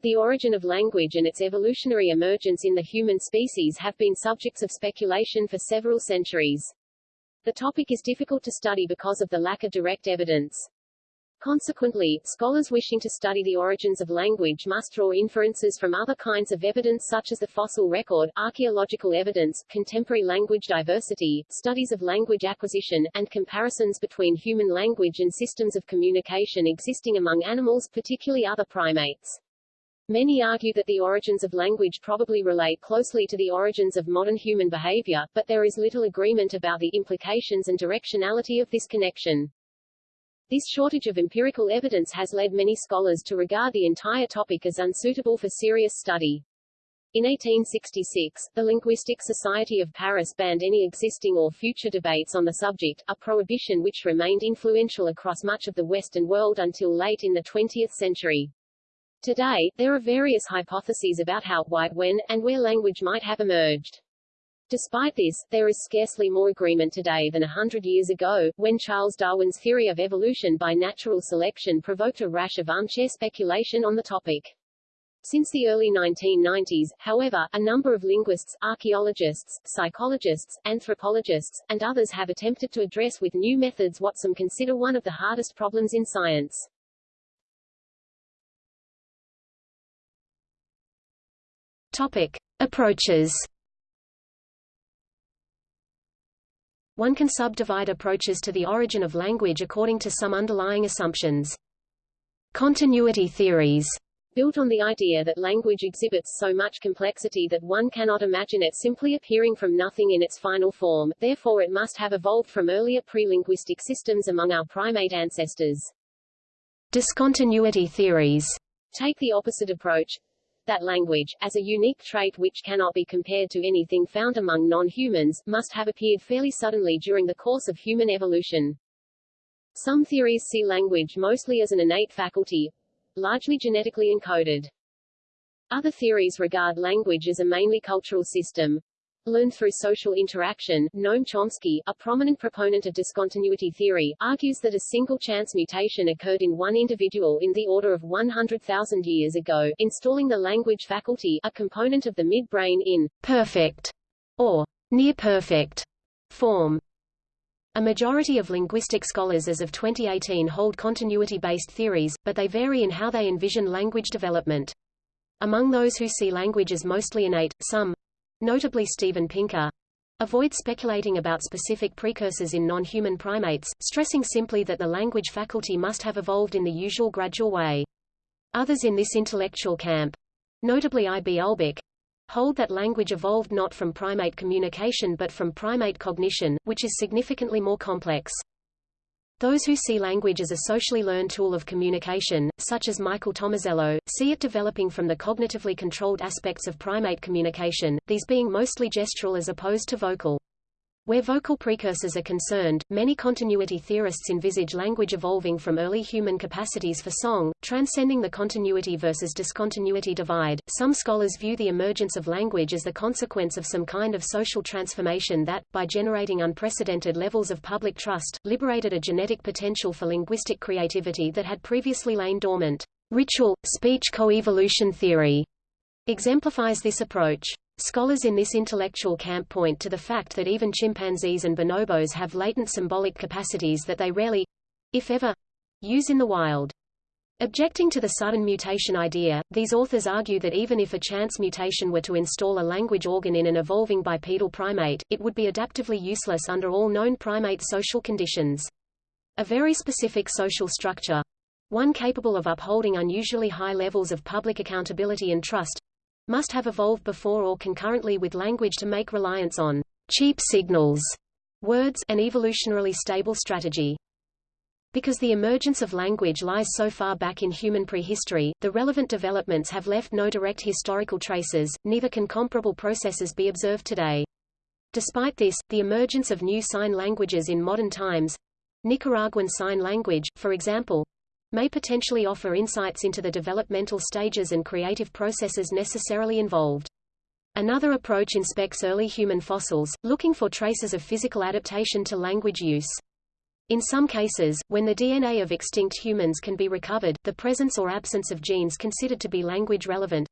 The origin of language and its evolutionary emergence in the human species have been subjects of speculation for several centuries. The topic is difficult to study because of the lack of direct evidence. Consequently, scholars wishing to study the origins of language must draw inferences from other kinds of evidence such as the fossil record, archaeological evidence, contemporary language diversity, studies of language acquisition, and comparisons between human language and systems of communication existing among animals, particularly other primates. Many argue that the origins of language probably relate closely to the origins of modern human behavior, but there is little agreement about the implications and directionality of this connection. This shortage of empirical evidence has led many scholars to regard the entire topic as unsuitable for serious study. In 1866, the Linguistic Society of Paris banned any existing or future debates on the subject, a prohibition which remained influential across much of the Western world until late in the 20th century. Today, there are various hypotheses about how, why, when, and where language might have emerged. Despite this, there is scarcely more agreement today than a hundred years ago, when Charles Darwin's theory of evolution by natural selection provoked a rash of armchair speculation on the topic. Since the early 1990s, however, a number of linguists, archaeologists, psychologists, anthropologists, and others have attempted to address with new methods what some consider one of the hardest problems in science. Topic. Approaches One can subdivide approaches to the origin of language according to some underlying assumptions. Continuity theories built on the idea that language exhibits so much complexity that one cannot imagine it simply appearing from nothing in its final form, therefore it must have evolved from earlier pre-linguistic systems among our primate ancestors. Discontinuity theories take the opposite approach, that language, as a unique trait which cannot be compared to anything found among non-humans, must have appeared fairly suddenly during the course of human evolution. Some theories see language mostly as an innate faculty, largely genetically encoded. Other theories regard language as a mainly cultural system, learned through social interaction. Noam Chomsky, a prominent proponent of discontinuity theory, argues that a single chance mutation occurred in one individual in the order of 100,000 years ago, installing the language faculty, a component of the midbrain, in perfect or near-perfect form. A majority of linguistic scholars as of 2018 hold continuity-based theories, but they vary in how they envision language development. Among those who see language as mostly innate, some, Notably Steven Pinker avoid speculating about specific precursors in non-human primates, stressing simply that the language faculty must have evolved in the usual gradual way. Others in this intellectual camp, notably I. B. Ulbaek, hold that language evolved not from primate communication but from primate cognition, which is significantly more complex. Those who see language as a socially learned tool of communication, such as Michael Tomasello, see it developing from the cognitively controlled aspects of primate communication, these being mostly gestural as opposed to vocal. Where vocal precursors are concerned, many continuity theorists envisage language evolving from early human capacities for song, transcending the continuity versus discontinuity divide. Some scholars view the emergence of language as the consequence of some kind of social transformation that, by generating unprecedented levels of public trust, liberated a genetic potential for linguistic creativity that had previously lain dormant. Ritual, speech coevolution theory exemplifies this approach. Scholars in this intellectual camp point to the fact that even chimpanzees and bonobos have latent symbolic capacities that they rarely, if ever, use in the wild. Objecting to the sudden mutation idea, these authors argue that even if a chance mutation were to install a language organ in an evolving bipedal primate, it would be adaptively useless under all known primate social conditions. A very specific social structure, one capable of upholding unusually high levels of public accountability and trust, must have evolved before or concurrently with language to make reliance on cheap signals, words, an evolutionarily stable strategy. Because the emergence of language lies so far back in human prehistory, the relevant developments have left no direct historical traces, neither can comparable processes be observed today. Despite this, the emergence of new sign languages in modern times Nicaraguan Sign Language, for example, may potentially offer insights into the developmental stages and creative processes necessarily involved. Another approach inspects early human fossils, looking for traces of physical adaptation to language use. In some cases, when the DNA of extinct humans can be recovered, the presence or absence of genes considered to be language relevant,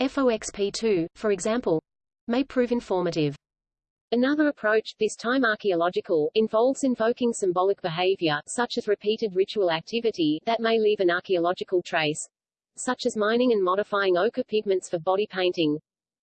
FOXP2, for example, may prove informative. Another approach, this time archaeological, involves invoking symbolic behavior, such as repeated ritual activity, that may leave an archaeological trace, such as mining and modifying ochre pigments for body painting,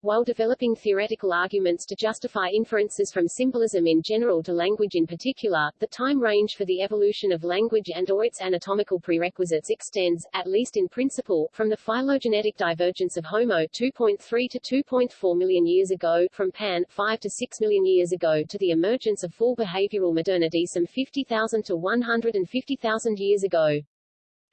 while developing theoretical arguments to justify inferences from symbolism in general to language in particular, the time range for the evolution of language and or its anatomical prerequisites extends, at least in principle, from the phylogenetic divergence of Homo 2.3 to 2.4 million years ago, from Pan 5 to 6 million years ago to the emergence of full behavioral modernity some 50,000 to 150,000 years ago.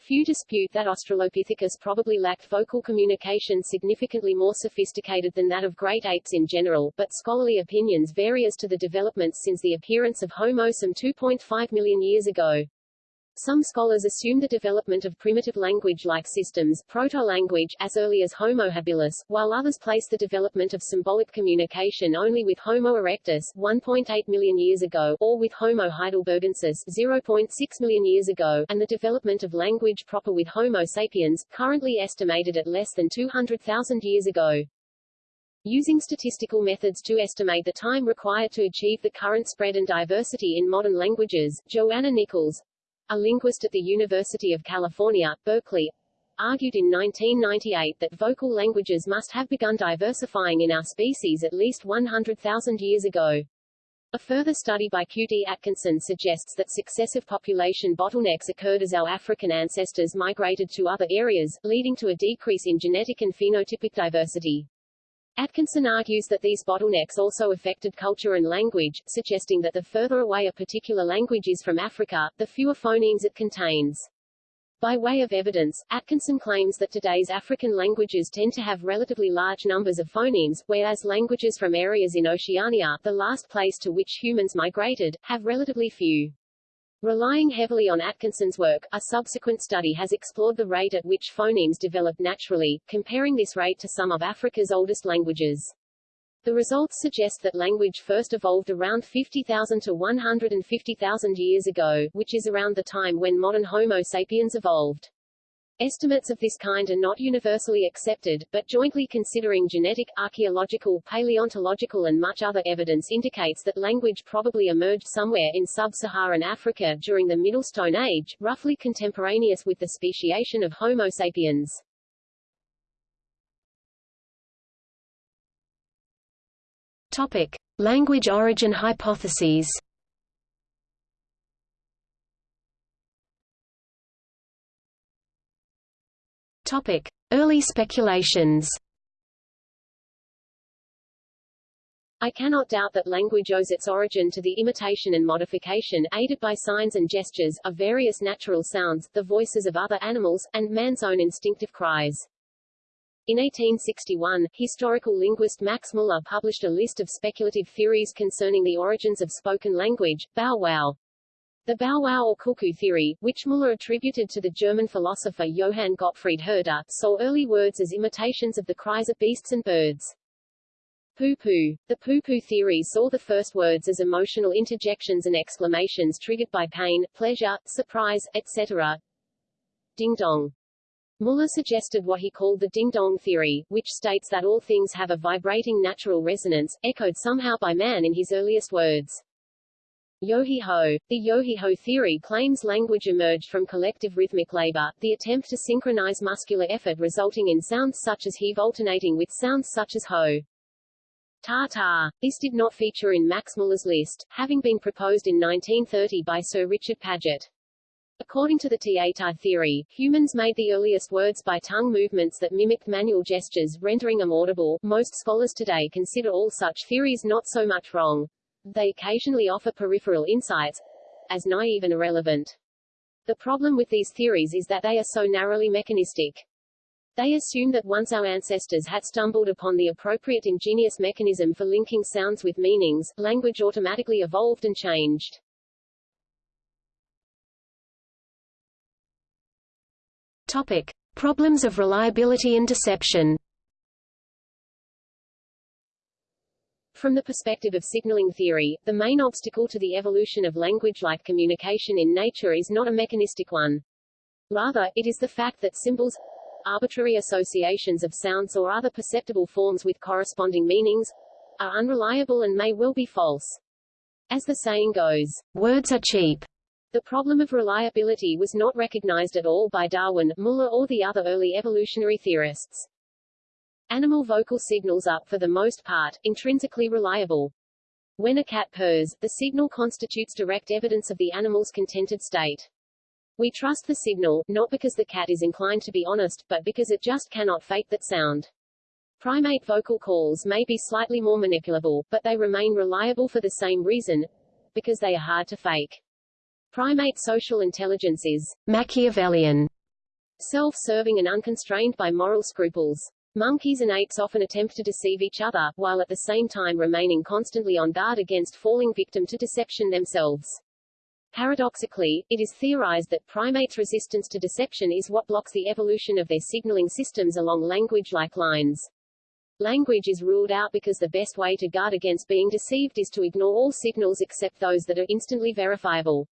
Few dispute that Australopithecus probably lacked vocal communication significantly more sophisticated than that of great apes in general, but scholarly opinions vary as to the developments since the appearance of Homo some 2.5 million years ago. Some scholars assume the development of primitive language-like systems proto-language as early as Homo habilis, while others place the development of symbolic communication only with Homo erectus 1.8 million years ago, or with Homo heidelbergensis 0.6 million years ago, and the development of language proper with Homo sapiens, currently estimated at less than 200,000 years ago. Using statistical methods to estimate the time required to achieve the current spread and diversity in modern languages, Johanna Nichols, a linguist at the University of California, Berkeley, argued in 1998 that vocal languages must have begun diversifying in our species at least 100,000 years ago. A further study by Q.D. Atkinson suggests that successive population bottlenecks occurred as our African ancestors migrated to other areas, leading to a decrease in genetic and phenotypic diversity. Atkinson argues that these bottlenecks also affected culture and language, suggesting that the further away a particular language is from Africa, the fewer phonemes it contains. By way of evidence, Atkinson claims that today's African languages tend to have relatively large numbers of phonemes, whereas languages from areas in Oceania, the last place to which humans migrated, have relatively few. Relying heavily on Atkinson's work, a subsequent study has explored the rate at which phonemes develop naturally, comparing this rate to some of Africa's oldest languages. The results suggest that language first evolved around 50,000 to 150,000 years ago, which is around the time when modern Homo sapiens evolved. Estimates of this kind are not universally accepted, but jointly considering genetic, archaeological, paleontological and much other evidence indicates that language probably emerged somewhere in sub-Saharan Africa during the Middle Stone Age, roughly contemporaneous with the speciation of Homo sapiens. Topic: Language origin hypotheses. Topic: Early speculations. I cannot doubt that language owes its origin to the imitation and modification, aided by signs and gestures, of various natural sounds, the voices of other animals, and man's own instinctive cries. In 1861, historical linguist Max Muller published a list of speculative theories concerning the origins of spoken language, Bow Wow. The Bow Wow or cuckoo theory, which Müller attributed to the German philosopher Johann Gottfried Herder, saw early words as imitations of the cries of beasts and birds. Poo-poo. The poo-poo theory saw the first words as emotional interjections and exclamations triggered by pain, pleasure, surprise, etc. Ding-dong. Muller suggested what he called the ding-dong theory, which states that all things have a vibrating natural resonance, echoed somehow by man in his earliest words. Yo-he-ho. The yo-he-ho theory claims language emerged from collective rhythmic labor, the attempt to synchronize muscular effort resulting in sounds such as heave alternating with sounds such as ho. Ta-ta. This did not feature in Max Muller's list, having been proposed in 1930 by Sir Richard Paget. According to the ta theory, humans made the earliest words by tongue movements that mimicked manual gestures, rendering them audible. Most scholars today consider all such theories not so much wrong, they occasionally offer peripheral insights, as naive and irrelevant. The problem with these theories is that they are so narrowly mechanistic. They assume that once our ancestors had stumbled upon the appropriate ingenious mechanism for linking sounds with meanings, language automatically evolved and changed. Topic. Problems of reliability and deception From the perspective of signaling theory, the main obstacle to the evolution of language-like communication in nature is not a mechanistic one. Rather, it is the fact that symbols, arbitrary associations of sounds or other perceptible forms with corresponding meanings, are unreliable and may well be false. As the saying goes, words are cheap. The problem of reliability was not recognized at all by Darwin, Muller or the other early evolutionary theorists. Animal vocal signals are, for the most part, intrinsically reliable. When a cat purrs, the signal constitutes direct evidence of the animal's contented state. We trust the signal, not because the cat is inclined to be honest, but because it just cannot fake that sound. Primate vocal calls may be slightly more manipulable, but they remain reliable for the same reason, because they are hard to fake. Primate social intelligence is Machiavellian, self-serving and unconstrained by moral scruples. Monkeys and apes often attempt to deceive each other, while at the same time remaining constantly on guard against falling victim to deception themselves. Paradoxically, it is theorized that primates' resistance to deception is what blocks the evolution of their signaling systems along language-like lines. Language is ruled out because the best way to guard against being deceived is to ignore all signals except those that are instantly verifiable.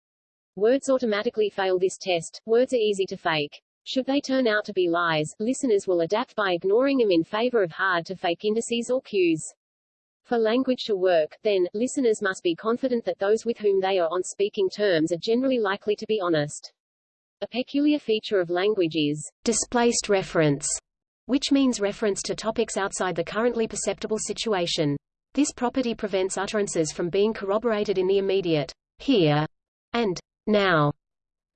Words automatically fail this test, words are easy to fake. Should they turn out to be lies, listeners will adapt by ignoring them in favor of hard-to-fake indices or cues. For language to work, then, listeners must be confident that those with whom they are on speaking terms are generally likely to be honest. A peculiar feature of language is displaced reference which means reference to topics outside the currently perceptible situation. This property prevents utterances from being corroborated in the immediate here and now.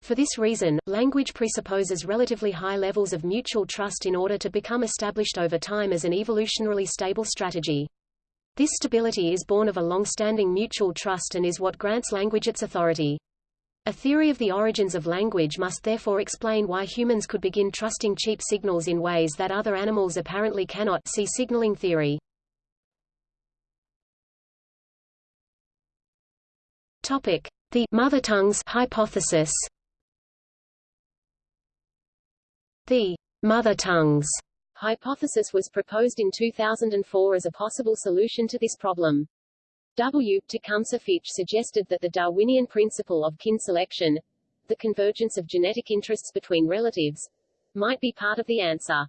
For this reason, language presupposes relatively high levels of mutual trust in order to become established over time as an evolutionarily stable strategy. This stability is born of a long-standing mutual trust and is what grants language its authority. A theory of the origins of language must therefore explain why humans could begin trusting cheap signals in ways that other animals apparently cannot see signaling theory. Topic: The mother tongues hypothesis. The mother tongues hypothesis was proposed in 2004 as a possible solution to this problem. W. Tecumseh Fitch suggested that the Darwinian principle of kin selection, the convergence of genetic interests between relatives, might be part of the answer.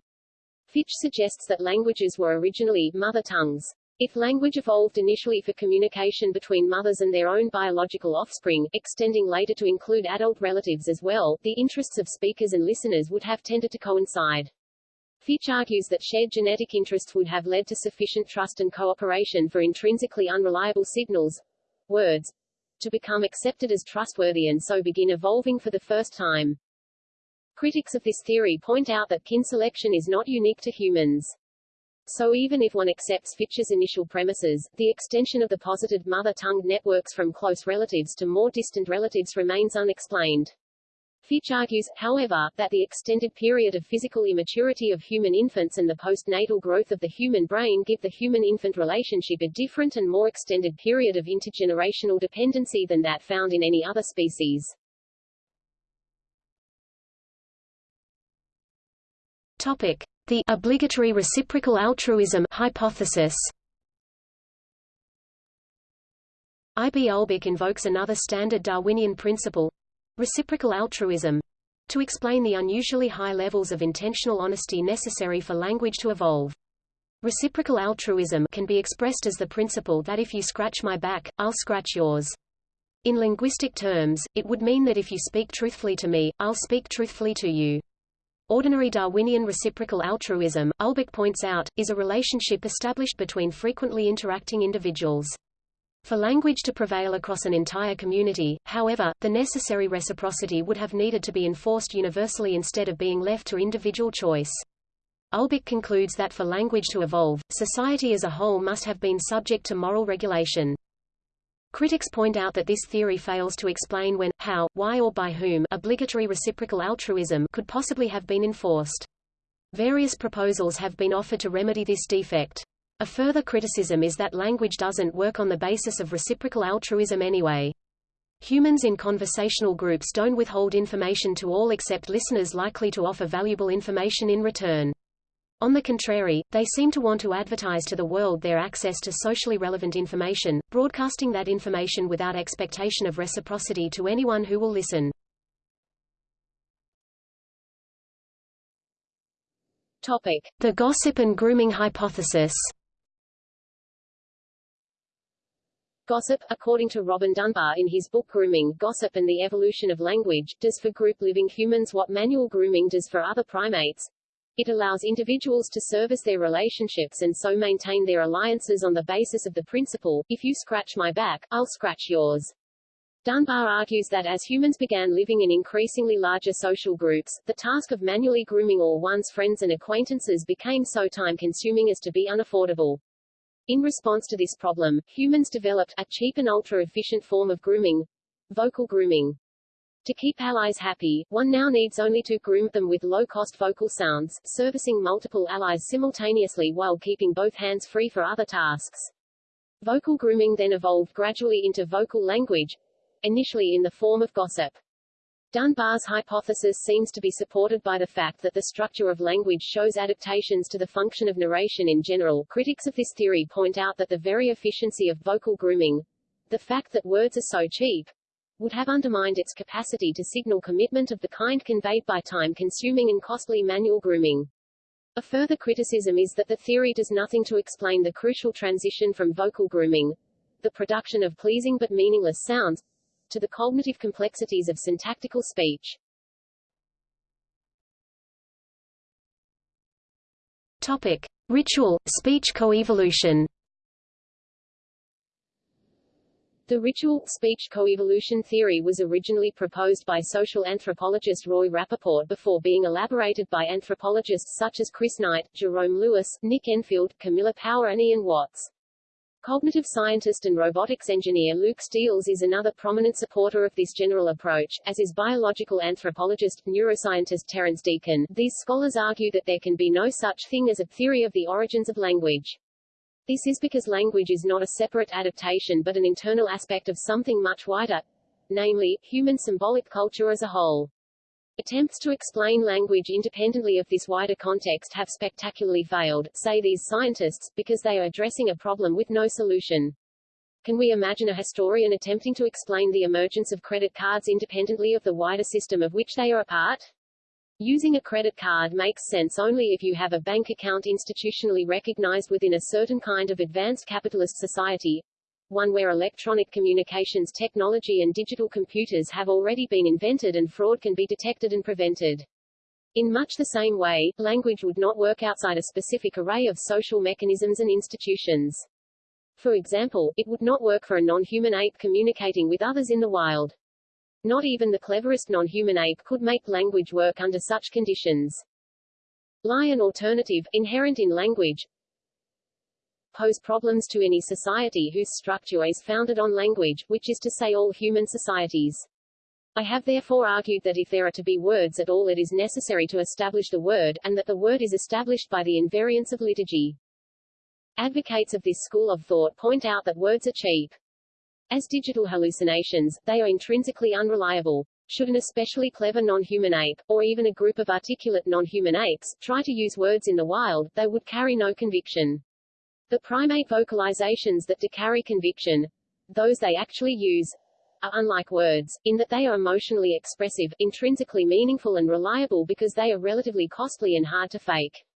Fitch suggests that languages were originally mother tongues. If language evolved initially for communication between mothers and their own biological offspring, extending later to include adult relatives as well, the interests of speakers and listeners would have tended to coincide. Fitch argues that shared genetic interests would have led to sufficient trust and cooperation for intrinsically unreliable signals, words, to become accepted as trustworthy and so begin evolving for the first time. Critics of this theory point out that kin selection is not unique to humans. So even if one accepts Fitch's initial premises, the extension of the posited mother-tongue networks from close relatives to more distant relatives remains unexplained. Fitch argues, however, that the extended period of physical immaturity of human infants and the postnatal growth of the human brain give the human-infant relationship a different and more extended period of intergenerational dependency than that found in any other species. Topic. The obligatory reciprocal altruism hypothesis I. B. Invokes another standard Darwinian principle, Reciprocal altruism to explain the unusually high levels of intentional honesty necessary for language to evolve. Reciprocal altruism can be expressed as the principle that if you scratch my back, I'll scratch yours. In linguistic terms, it would mean that if you speak truthfully to me, I'll speak truthfully to you. Ordinary Darwinian reciprocal altruism, Ulbaek points out, is a relationship established between frequently interacting individuals. For language to prevail across an entire community, however, the necessary reciprocity would have needed to be enforced universally instead of being left to individual choice. Ulbaek concludes that for language to evolve, society as a whole must have been subject to moral regulation. Critics point out that this theory fails to explain when, how, why or by whom obligatory reciprocal altruism could possibly have been enforced. Various proposals have been offered to remedy this defect. A further criticism is that language doesn't work on the basis of reciprocal altruism anyway. Humans in conversational groups don't withhold information to all except listeners likely to offer valuable information in return. On the contrary, they seem to want to advertise to the world their access to socially relevant information, broadcasting that information without expectation of reciprocity to anyone who will listen. Topic. The gossip and grooming hypothesis Gossip, according to Robin Dunbar in his book Grooming, Gossip and the Evolution of Language, does for group living humans what manual grooming does for other primates. It allows individuals to service their relationships and so maintain their alliances on the basis of the principle, if you scratch my back, I'll scratch yours. Dunbar argues that as humans began living in increasingly larger social groups, the task of manually grooming all one's friends and acquaintances became so time-consuming as to be unaffordable. In response to this problem, humans developed a cheap and ultra-efficient form of grooming, vocal grooming. To keep allies happy, one now needs only to groom them with low-cost vocal sounds, servicing multiple allies simultaneously while keeping both hands free for other tasks. Vocal grooming then evolved gradually into vocal language, initially in the form of gossip. Dunbar's hypothesis seems to be supported by the fact that the structure of language shows adaptations to the function of narration in general. Critics of this theory point out that the very efficiency of vocal grooming, the fact that words are so cheap, would have undermined its capacity to signal commitment of the kind conveyed by time-consuming and costly manual grooming. A further criticism is that the theory does nothing to explain the crucial transition from vocal grooming, the production of pleasing but meaningless sounds, to the cognitive complexities of syntactical speech. Topic. Ritual, speech coevolution The ritual, speech coevolution theory was originally proposed by social anthropologist Roy Rappaport before being elaborated by anthropologists such as Chris Knight, Jerome Lewis, Nick Enfield, Camilla Power and Ian Watts. Cognitive scientist and robotics engineer Luc Steels is another prominent supporter of this general approach, as is biological anthropologist, neuroscientist Terence Deacon. These scholars argue that there can be no such thing as a theory of the origins of language. This is because language is not a separate adaptation but an internal aspect of something much wider, namely, human symbolic culture as a whole. Attempts to explain language independently of this wider context have spectacularly failed, say these scientists, because they are addressing a problem with no solution. Can we imagine a historian attempting to explain the emergence of credit cards independently of the wider system of which they are a part? Using a credit card makes sense only if you have a bank account institutionally recognized within a certain kind of advanced capitalist society, one where electronic communications technology and digital computers have already been invented and fraud can be detected and prevented. In much the same way, language would not work outside a specific array of social mechanisms and institutions. For example, it would not work for a non-human ape communicating with others in the wild. Not even the cleverest non-human ape could make language work under such conditions. Lie an alternative, inherent in language, pose problems to any society whose structure is founded on language, which is to say all human societies. I have therefore argued that if there are to be words at all it is necessary to establish the word, and that the word is established by the invariance of liturgy. Advocates of this school of thought point out that words are cheap. As digital hallucinations, they are intrinsically unreliable. Should an especially clever non-human ape, or even a group of articulate non-human apes, try to use words in the wild, they would carry no conviction. The primate vocalizations that do carry conviction, those they actually use, are unlike words, in that they are emotionally expressive, intrinsically meaningful and reliable because they are relatively costly and hard to fake.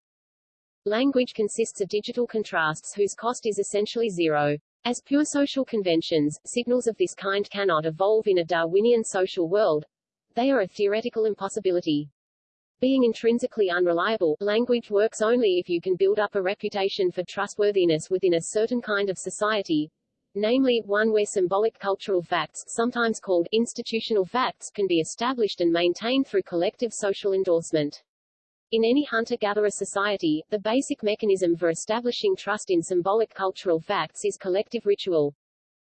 Language consists of digital contrasts whose cost is essentially zero. As pure social conventions, signals of this kind cannot evolve in a Darwinian social world. They are a theoretical impossibility. Being intrinsically unreliable, language works only if you can build up a reputation for trustworthiness within a certain kind of society, namely, one where symbolic cultural facts, sometimes called institutional facts, can be established and maintained through collective social endorsement. In any hunter-gatherer society, the basic mechanism for establishing trust in symbolic cultural facts is collective ritual.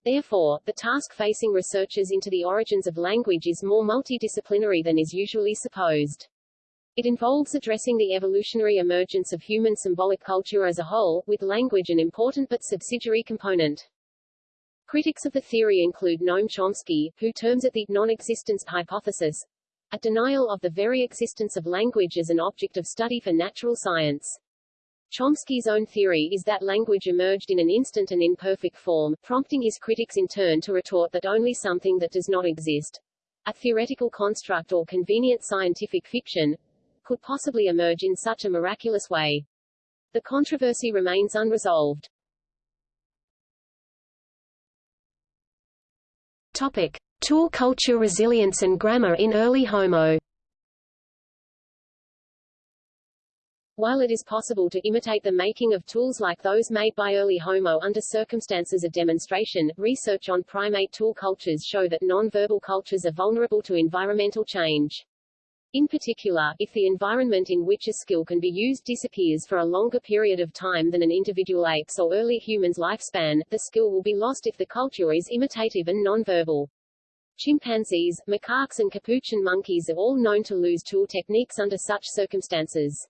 Therefore, the task facing researchers into the origins of language is more multidisciplinary than is usually supposed. It involves addressing the evolutionary emergence of human symbolic culture as a whole, with language an important but subsidiary component. Critics of the theory include Noam Chomsky, who terms it the non-existence hypothesis, a denial of the very existence of language as an object of study for natural science. Chomsky's own theory is that language emerged in an instant and imperfect form, prompting his critics in turn to retort that only something that does not exist, a theoretical construct or convenient scientific fiction, could possibly emerge in such a miraculous way. The controversy remains unresolved. Topic. Tool culture resilience and grammar in early Homo While it is possible to imitate the making of tools like those made by early Homo under circumstances of demonstration, research on primate tool cultures show that non-verbal cultures are vulnerable to environmental change. In particular, if the environment in which a skill can be used disappears for a longer period of time than an individual ape's or early human's lifespan, the skill will be lost if the culture is imitative and nonverbal. Chimpanzees, macaques and capuchin monkeys are all known to lose tool techniques under such circumstances.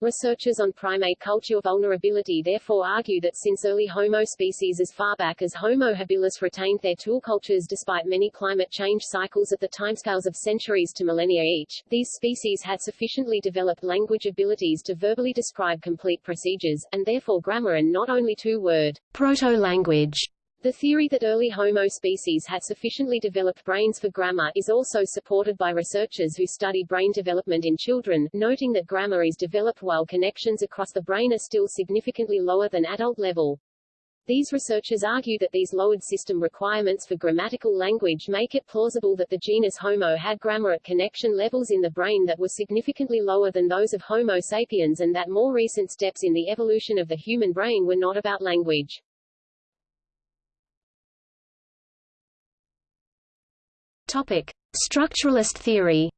Researchers on primate culture vulnerability therefore argue that since early Homo species as far back as Homo habilis retained their tool cultures despite many climate change cycles at the timescales of centuries to millennia each, these species had sufficiently developed language abilities to verbally describe complete procedures, and therefore grammar and not only two-word proto-language the theory that early Homo species had sufficiently developed brains for grammar is also supported by researchers who study brain development in children, noting that grammar is developed while connections across the brain are still significantly lower than adult level. These researchers argue that these lowered system requirements for grammatical language make it plausible that the genus Homo had grammar at connection levels in the brain that were significantly lower than those of Homo sapiens and that more recent steps in the evolution of the human brain were not about language. Topic: Structuralist theory.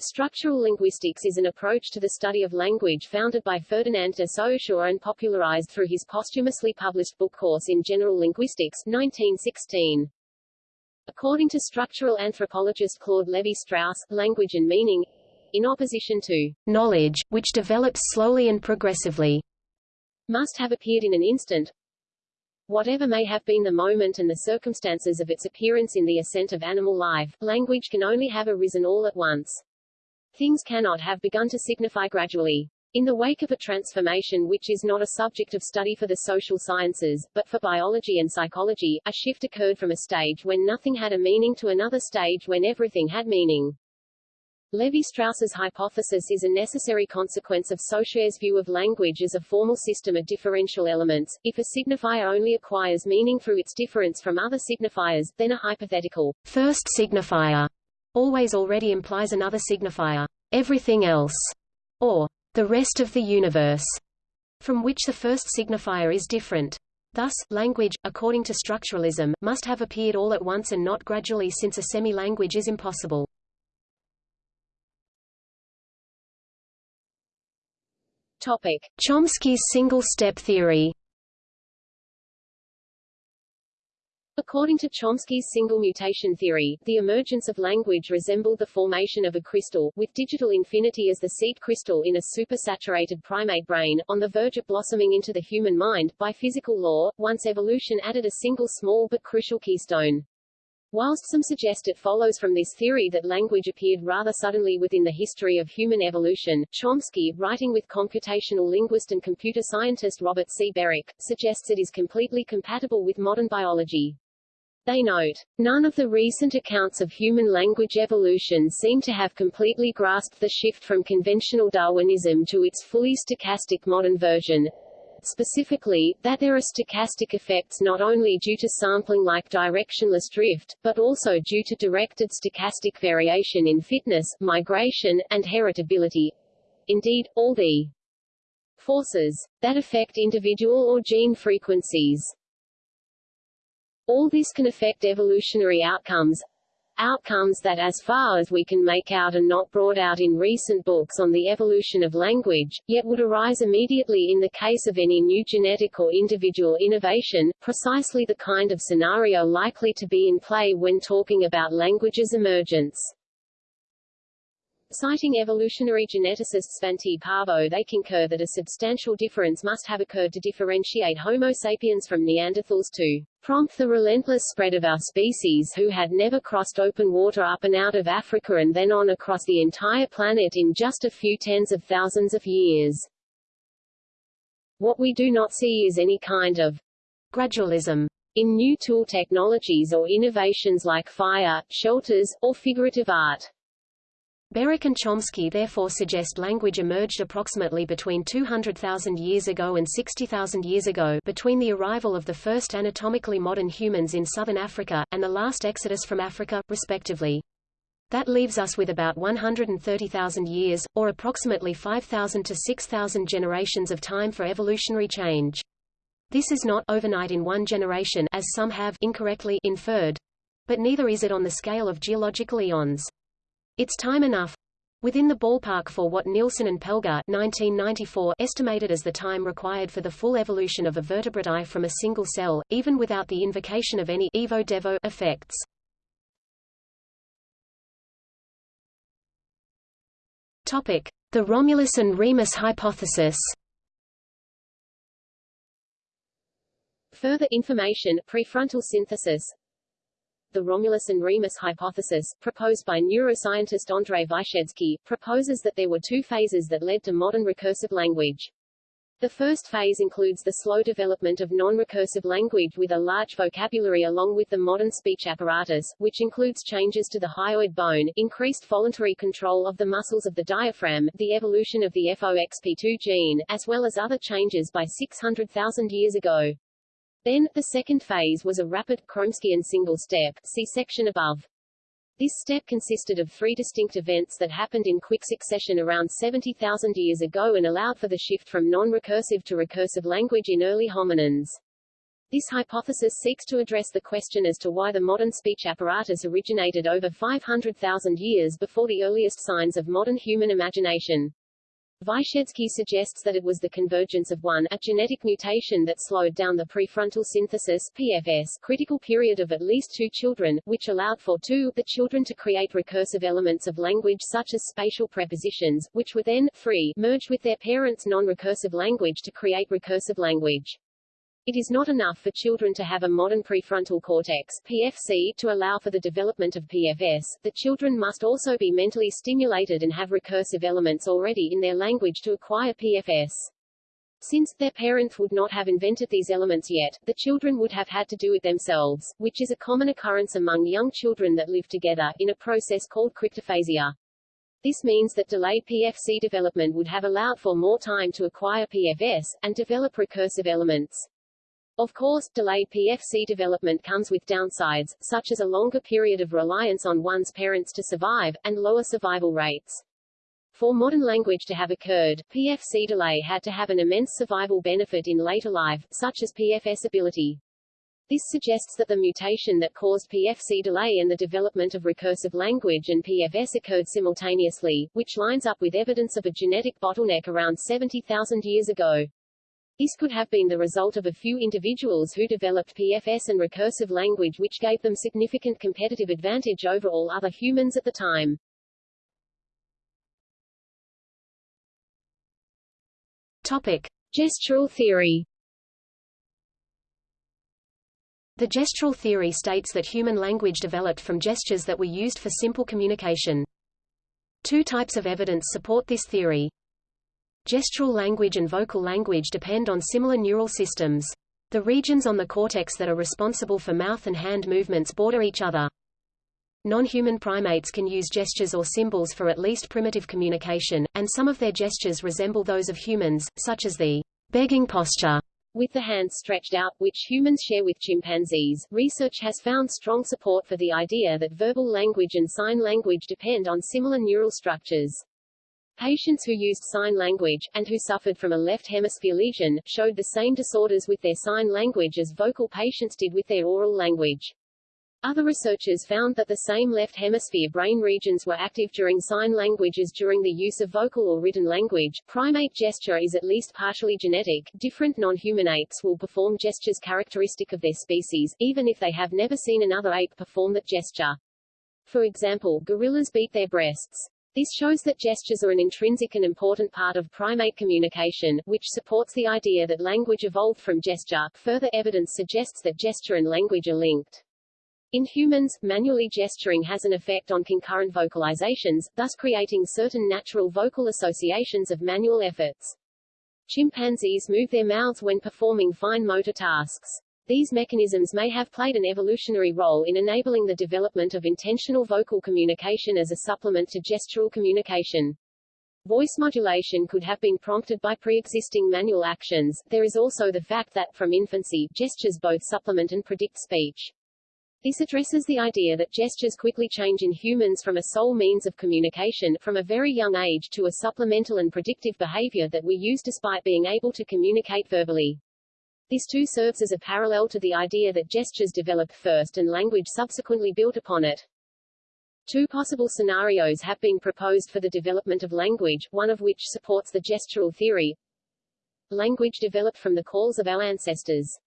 Structural linguistics is an approach to the study of language founded by Ferdinand de Saussure and popularized through his posthumously published book Course in General Linguistics, 1916. According to structural anthropologist Claude Lévi-Strauss, language and meaning, in opposition to knowledge, which develops slowly and progressively, must have appeared in an instant, Whatever may have been the moment and the circumstances of its appearance in the ascent of animal life, language can only have arisen all at once. Things cannot have begun to signify gradually. In the wake of a transformation which is not a subject of study for the social sciences, but for biology and psychology, a shift occurred from a stage when nothing had a meaning to another stage when everything had meaning. Levi-Strauss's hypothesis is a necessary consequence of Saussure's view of language as a formal system of differential elements. If a signifier only acquires meaning through its difference from other signifiers, then a hypothetical first signifier always already implies another signifier, everything else, or the rest of the universe, from which the first signifier is different. Thus, language, according to structuralism, must have appeared all at once and not gradually since a semi-language is impossible. Topic. Chomsky's single-step theory According to Chomsky's single mutation theory, the emergence of language resembled the formation of a crystal, with digital infinity as the seed crystal in a supersaturated primate brain, on the verge of blossoming into the human mind, by physical law, once evolution added a single small but crucial keystone. Whilst some suggest it follows from this theory that language appeared rather suddenly within the history of human evolution, Chomsky, writing with computational linguist and computer scientist Robert C. Berwick, suggests it is completely compatible with modern biology. They note, none of the recent accounts of human language evolution seem to have completely grasped the shift from conventional Darwinism to its fully stochastic modern version, specifically, that there are stochastic effects not only due to sampling like directionless drift, but also due to directed stochastic variation in fitness, migration, and heritability. Indeed, all the forces that affect individual or gene frequencies. All this can affect evolutionary outcomes, outcomes that as far as we can make out are not brought out in recent books on the evolution of language, yet would arise immediately in the case of any new genetic or individual innovation, precisely the kind of scenario likely to be in play when talking about language's emergence. Citing evolutionary geneticist Svante Pääbo they concur that a substantial difference must have occurred to differentiate Homo sapiens from Neanderthals to prompt the relentless spread of our species who had never crossed open water up and out of Africa and then on across the entire planet in just a few tens of thousands of years. What we do not see is any kind of gradualism in new tool technologies or innovations like fire, shelters, or figurative art. Berwick and Chomsky therefore suggest language emerged approximately between 200,000 years ago and 60,000 years ago between the arrival of the first anatomically modern humans in southern Africa, and the last exodus from Africa, respectively. That leaves us with about 130,000 years, or approximately 5,000 to 6,000 generations of time for evolutionary change. This is not overnight in one generation as some have incorrectly inferred, but neither is it on the scale of geological eons. It's time enough within the ballpark for what Nilsson and Pelger 1994 estimated as the time required for the full evolution of a vertebrate eye from a single cell, even without the invocation of any evo-devo effects. Topic: The Romulus and Remus hypothesis. Further information, prefrontal synthesis, the Romulus and Remus hypothesis, proposed by neuroscientist Andrei Vyshedskiy, proposes that there were two phases that led to modern recursive language. The first phase includes the slow development of non-recursive language with a large vocabulary along with the modern speech apparatus, which includes changes to the hyoid bone, increased voluntary control of the muscles of the diaphragm, the evolution of the FOXP2 gene, as well as other changes by 600,000 years ago. Then, the second phase was a rapid, Chomskyan single step, see section above. This step consisted of three distinct events that happened in quick succession around 70,000 years ago and allowed for the shift from non-recursive to recursive language in early hominins. This hypothesis seeks to address the question as to why the modern speech apparatus originated over 500,000 years before the earliest signs of modern human imagination. Vyshedskiy suggests that it was the convergence of one, a genetic mutation that slowed down the prefrontal synthesis PFS critical period of at least two children, which allowed for two, the children to create recursive elements of language such as spatial prepositions, which were then, free, merged with their parents' non-recursive language to create recursive language. It is not enough for children to have a modern prefrontal cortex PFC to allow for the development of PFS. The children must also be mentally stimulated and have recursive elements already in their language to acquire PFS. Since their parents would not have invented these elements yet, the children would have had to do it themselves, which is a common occurrence among young children that live together, in a process called cryptophasia. This means that delayed PFC development would have allowed for more time to acquire PFS, and develop recursive elements. Of course, delayed PFC development comes with downsides, such as a longer period of reliance on one's parents to survive, and lower survival rates. For modern language to have occurred, PFC delay had to have an immense survival benefit in later life, such as PFS ability. This suggests that the mutation that caused PFC delay and the development of recursive language and PFS occurred simultaneously, which lines up with evidence of a genetic bottleneck around 70,000 years ago. This could have been the result of a few individuals who developed PFS and recursive language which gave them significant competitive advantage over all other humans at the time. Topic. Gestural theory The gestural theory states that human language developed from gestures that were used for simple communication. Two types of evidence support this theory. Gestural language and vocal language depend on similar neural systems. The regions on the cortex that are responsible for mouth and hand movements border each other. Non-human primates can use gestures or symbols for at least primitive communication, and some of their gestures resemble those of humans, such as the begging posture with the hands stretched out, which humans share with chimpanzees. Research has found strong support for the idea that verbal language and sign language depend on similar neural structures. Patients who used sign language, and who suffered from a left hemisphere lesion, showed the same disorders with their sign language as vocal patients did with their oral language. Other researchers found that the same left hemisphere brain regions were active during sign language as during the use of vocal or written language. Primate gesture is at least partially genetic. Different non-human apes will perform gestures characteristic of their species, even if they have never seen another ape perform that gesture. For example, gorillas beat their breasts. This shows that gestures are an intrinsic and important part of primate communication, which supports the idea that language evolved from gesture. Further evidence suggests that gesture and language are linked. In humans, manually gesturing has an effect on concurrent vocalizations, thus creating certain natural vocal associations of manual efforts. Chimpanzees move their mouths when performing fine motor tasks. These mechanisms may have played an evolutionary role in enabling the development of intentional vocal communication as a supplement to gestural communication. Voice modulation could have been prompted by pre-existing manual actions. There is also the fact that, from infancy, gestures both supplement and predict speech. This addresses the idea that gestures quickly change in humans from a sole means of communication, from a very young age to a supplemental and predictive behavior that we use despite being able to communicate verbally. This too serves as a parallel to the idea that gestures developed first and language subsequently built upon it. Two possible scenarios have been proposed for the development of language, one of which supports the gestural theory. Language developed from the calls of our ancestors.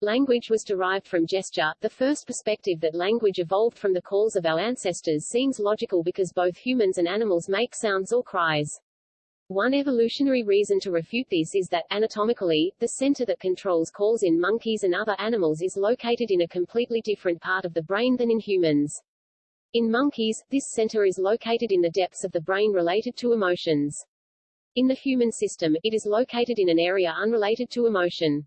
Language was derived from gesture. The first perspective that language evolved from the calls of our ancestors seems logical because both humans and animals make sounds or cries. One evolutionary reason to refute this is that, anatomically, the center that controls calls in monkeys and other animals is located in a completely different part of the brain than in humans. In monkeys, this center is located in the depths of the brain related to emotions. In the human system, it is located in an area unrelated to emotion.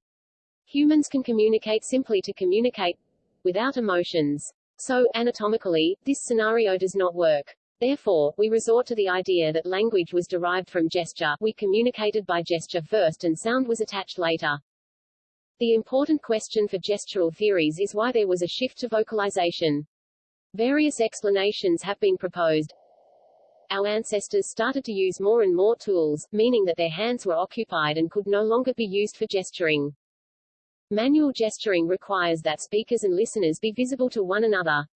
Humans can communicate simply to communicate without emotions. So, anatomically, this scenario does not work. Therefore, we resort to the idea that language was derived from gesture, we communicated by gesture first and sound was attached later. The important question for gestural theories is why there was a shift to vocalization. Various explanations have been proposed. Our ancestors started to use more and more tools, meaning that their hands were occupied and could no longer be used for gesturing. Manual gesturing requires that speakers and listeners be visible to one another.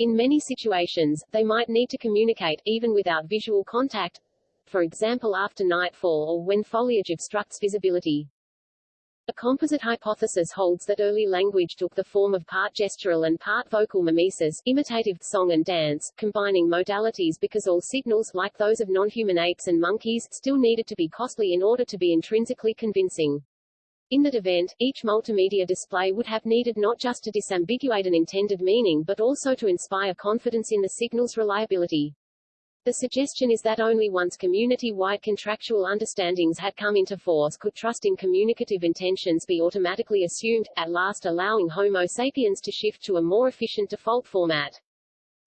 In many situations, they might need to communicate, even without visual contact, for example after nightfall or when foliage obstructs visibility. A composite hypothesis holds that early language took the form of part gestural and part vocal mimesis, imitative song and dance, combining modalities because all signals, like those of non-human apes and monkeys, still needed to be costly in order to be intrinsically convincing. In that event, each multimedia display would have needed not just to disambiguate an intended meaning but also to inspire confidence in the signal's reliability. The suggestion is that only once community-wide contractual understandings had come into force could trust in communicative intentions be automatically assumed, at last allowing Homo sapiens to shift to a more efficient default format.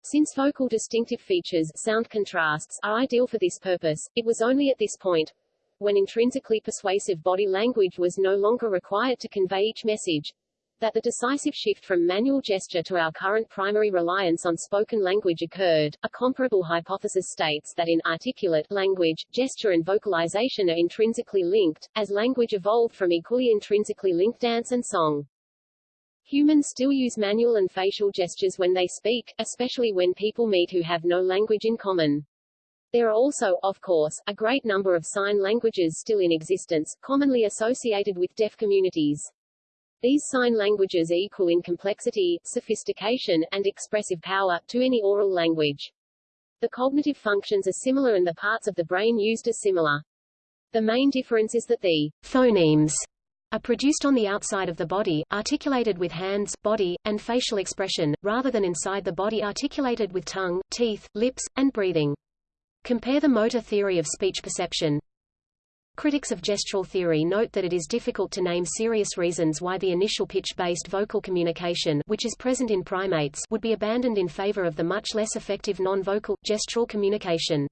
Since vocal distinctive features sound contrasts are ideal for this purpose, it was only at this point, when intrinsically persuasive body language was no longer required to convey each message, that the decisive shift from manual gesture to our current primary reliance on spoken language occurred. A comparable hypothesis states that in articulate language, gesture and vocalization are intrinsically linked, as language evolved from equally intrinsically linked dance and song. Humans still use manual and facial gestures when they speak, especially when people meet who have no language in common. There are also, of course, a great number of sign languages still in existence, commonly associated with deaf communities. These sign languages are equal in complexity, sophistication, and expressive power, to any oral language. The cognitive functions are similar and the parts of the brain used are similar. The main difference is that the phonemes are produced on the outside of the body, articulated with hands, body, and facial expression, rather than inside the body articulated with tongue, teeth, lips, and breathing. Compare the motor theory of speech perception. Critics of gestural theory note that it is difficult to name serious reasons why the initial pitch-based vocal communication which is present in primates would be abandoned in favor of the much less effective non-vocal, gestural communication.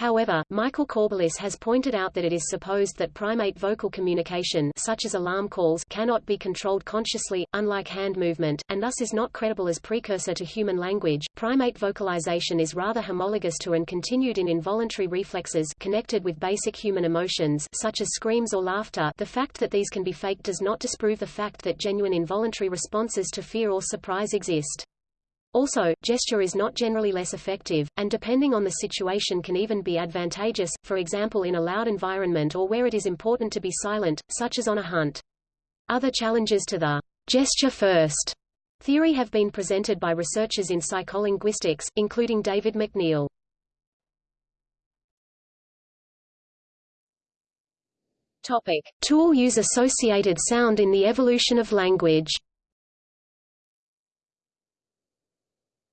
However, Michael Corballis has pointed out that it is supposed that primate vocal communication such as alarm calls cannot be controlled consciously, unlike hand movement, and thus is not credible as precursor to human language. Primate vocalization is rather homologous to and continued in involuntary reflexes connected with basic human emotions such as screams or laughter the fact that these can be faked does not disprove the fact that genuine involuntary responses to fear or surprise exist. Also, gesture is not generally less effective, and depending on the situation can even be advantageous, for example in a loud environment or where it is important to be silent, such as on a hunt. Other challenges to the gesture first theory have been presented by researchers in psycholinguistics, including David McNeill. Topic. Tool use associated sound in the evolution of language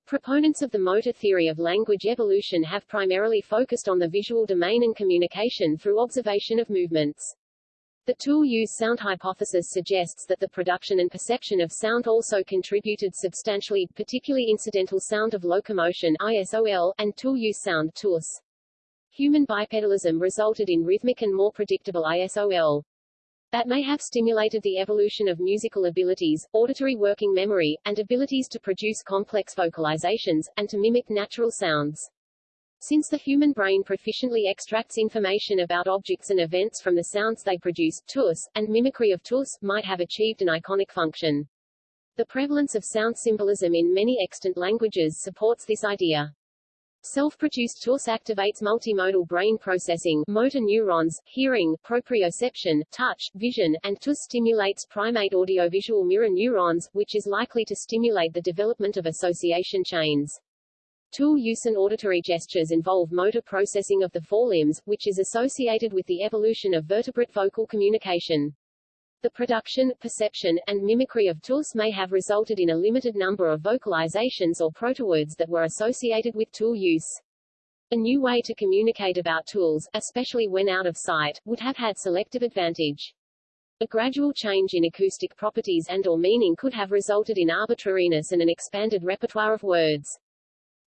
Proponents of the motor theory of language evolution have primarily focused on the visual domain and communication through observation of movements. The tool-use sound hypothesis suggests that the production and perception of sound also contributed substantially, particularly incidental sound of locomotion ISOL, and tool-use sound TUS. Human bipedalism resulted in rhythmic and more predictable ISOL that may have stimulated the evolution of musical abilities, auditory working memory, and abilities to produce complex vocalizations, and to mimic natural sounds. Since the human brain proficiently extracts information about objects and events from the sounds they produce, TUS, and mimicry of TUS, might have achieved an iconic function. The prevalence of sound symbolism in many extant languages supports this idea. Self-produced TUS activates multimodal brain processing, motor neurons, hearing, proprioception, touch, vision, and TUS stimulates primate audiovisual mirror neurons, which is likely to stimulate the development of association chains. Tool use and auditory gestures involve motor processing of the forelimbs, which is associated with the evolution of vertebrate vocal communication. The production, perception, and mimicry of tools may have resulted in a limited number of vocalizations or protowords that were associated with tool use. A new way to communicate about tools, especially when out of sight, would have had selective advantage. A gradual change in acoustic properties and or meaning could have resulted in arbitrariness and an expanded repertoire of words.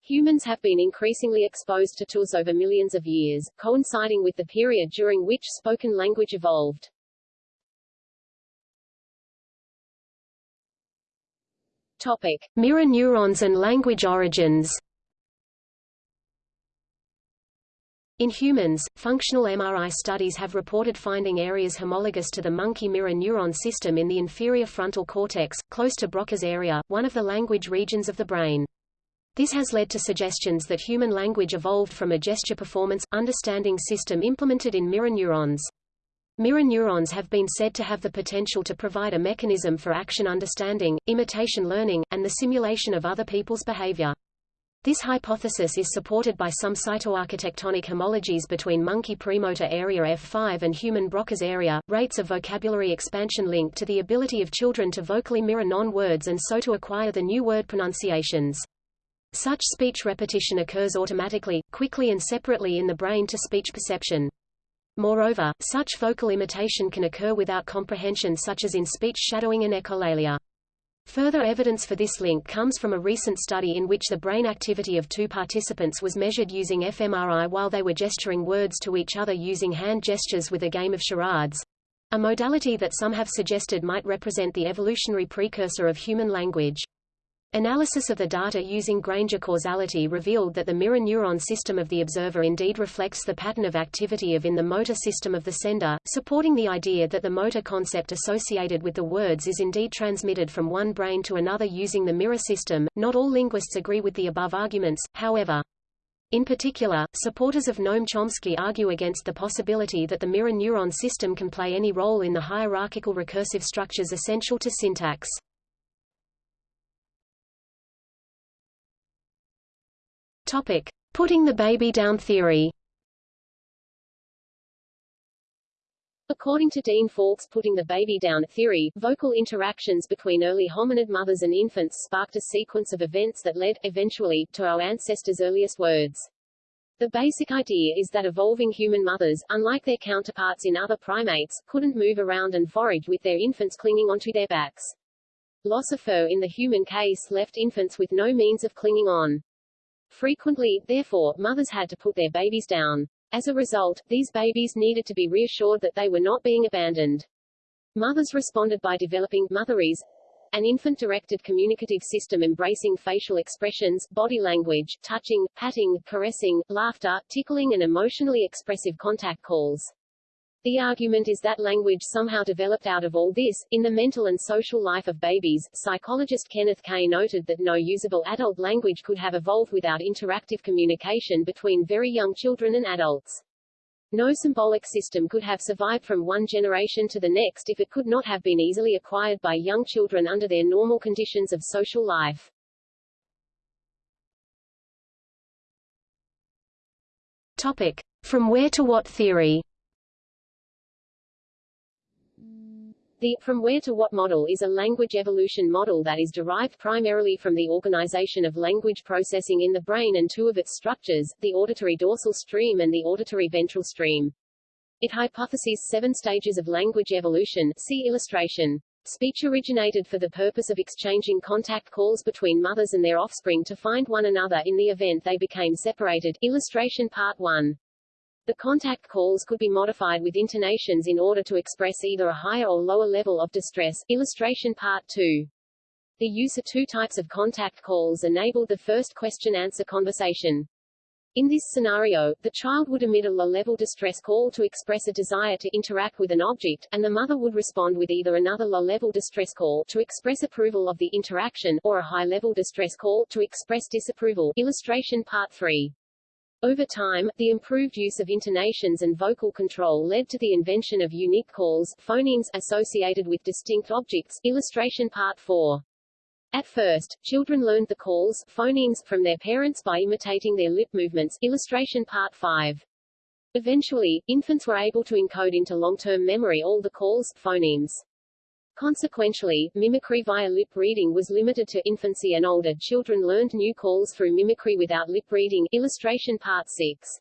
Humans have been increasingly exposed to tools over millions of years, coinciding with the period during which spoken language evolved. Topic. Mirror neurons and language origins In humans, functional MRI studies have reported finding areas homologous to the monkey mirror neuron system in the inferior frontal cortex, close to Broca's area, one of the language regions of the brain. This has led to suggestions that human language evolved from a gesture performance, understanding system implemented in mirror neurons. Mirror neurons have been said to have the potential to provide a mechanism for action understanding, imitation learning, and the simulation of other people's behavior. This hypothesis is supported by some cytoarchitectonic homologies between monkey premotor area F5 and human Broca's area, rates of vocabulary expansion linked to the ability of children to vocally mirror non-words and so to acquire the new word pronunciations. Such speech repetition occurs automatically, quickly and separately in the brain to speech perception. Moreover, such vocal imitation can occur without comprehension such as in speech shadowing and echolalia. Further evidence for this link comes from a recent study in which the brain activity of two participants was measured using fMRI while they were gesturing words to each other using hand gestures with a game of charades, a modality that some have suggested might represent the evolutionary precursor of human language. Analysis of the data using Granger causality revealed that the mirror neuron system of the observer indeed reflects the pattern of activity of in the motor system of the sender, supporting the idea that the motor concept associated with the words is indeed transmitted from one brain to another using the mirror system. Not all linguists agree with the above arguments, however. In particular, supporters of Noam Chomsky argue against the possibility that the mirror neuron system can play any role in the hierarchical recursive structures essential to syntax. Topic: Putting the baby down theory. According to Dean Falk's putting the baby down theory, vocal interactions between early hominid mothers and infants sparked a sequence of events that led, eventually, to our ancestors' earliest words. The basic idea is that evolving human mothers, unlike their counterparts in other primates, couldn't move around and forage with their infants clinging onto their backs. Loss of fur in the human case left infants with no means of clinging on. Frequently, therefore, mothers had to put their babies down. As a result, these babies needed to be reassured that they were not being abandoned. Mothers responded by developing motherese, an infant-directed communicative system embracing facial expressions, body language, touching, patting, caressing, laughter, tickling and emotionally expressive contact calls. The argument is that language somehow developed out of all this. In the mental and social life of babies, psychologist Kenneth Kaye noted that no usable adult language could have evolved without interactive communication between very young children and adults. No symbolic system could have survived from one generation to the next if it could not have been easily acquired by young children under their normal conditions of social life. Topic. From where to what theory The from where to what model is a language evolution model that is derived primarily from the organization of language processing in the brain and two of its structures, the auditory dorsal stream and the auditory ventral stream. It hypothesizes seven stages of language evolution see illustration. Speech originated for the purpose of exchanging contact calls between mothers and their offspring to find one another in the event they became separated. Illustration Part 1. The contact calls could be modified with intonations in order to express either a higher or lower level of distress. Illustration Part 2. The use of two types of contact calls enabled the first question-answer conversation. In this scenario, the child would emit a low-level distress call to express a desire to interact with an object, and the mother would respond with either another low-level distress call to express approval of the interaction, or a high-level distress call to express disapproval. Illustration Part 3. Over time, the improved use of intonations and vocal control led to the invention of unique calls phonemes associated with distinct objects. Illustration Part 4. At first, children learned the calls phonemes from their parents by imitating their lip movements. Illustration Part 5. Eventually, infants were able to encode into long-term memory all the calls phonemes. Consequentially, mimicry via lip reading was limited to infancy and older children learned new calls through mimicry without lip reading. Illustration Part 6.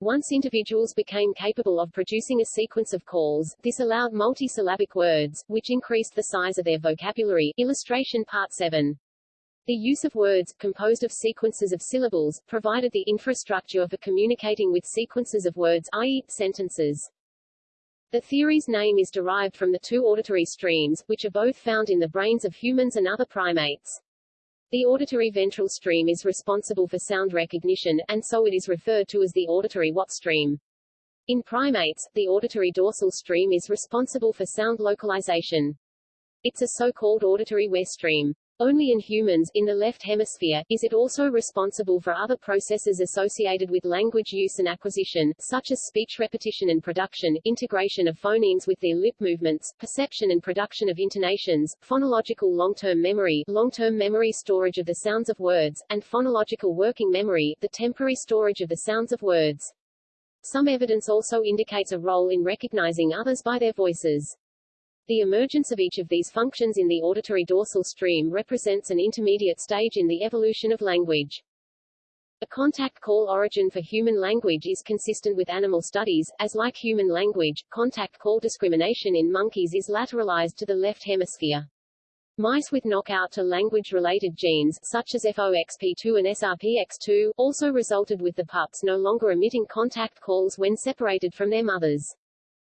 Once individuals became capable of producing a sequence of calls, this allowed multisyllabic words, which increased the size of their vocabulary. Illustration Part 7. The use of words, composed of sequences of syllables, provided the infrastructure for communicating with sequences of words i.e., sentences. The theory's name is derived from the two auditory streams, which are both found in the brains of humans and other primates. The auditory ventral stream is responsible for sound recognition, and so it is referred to as the auditory what stream. In primates, the auditory dorsal stream is responsible for sound localization. It's a so-called auditory where stream. Only in humans, in the left hemisphere, is it also responsible for other processes associated with language use and acquisition, such as speech repetition and production, integration of phonemes with their lip movements, perception and production of intonations, phonological long-term memory, long-term memory storage of the sounds of words, and phonological working memory, the temporary storage of the sounds of words. Some evidence also indicates a role in recognizing others by their voices. The emergence of each of these functions in the auditory dorsal stream represents an intermediate stage in the evolution of language. A contact call origin for human language is consistent with animal studies, as like human language, contact call discrimination in monkeys is lateralized to the left hemisphere. Mice with knockout to language-related genes, such as FOXP2 and SRPX2, also resulted with the pups no longer emitting contact calls when separated from their mothers.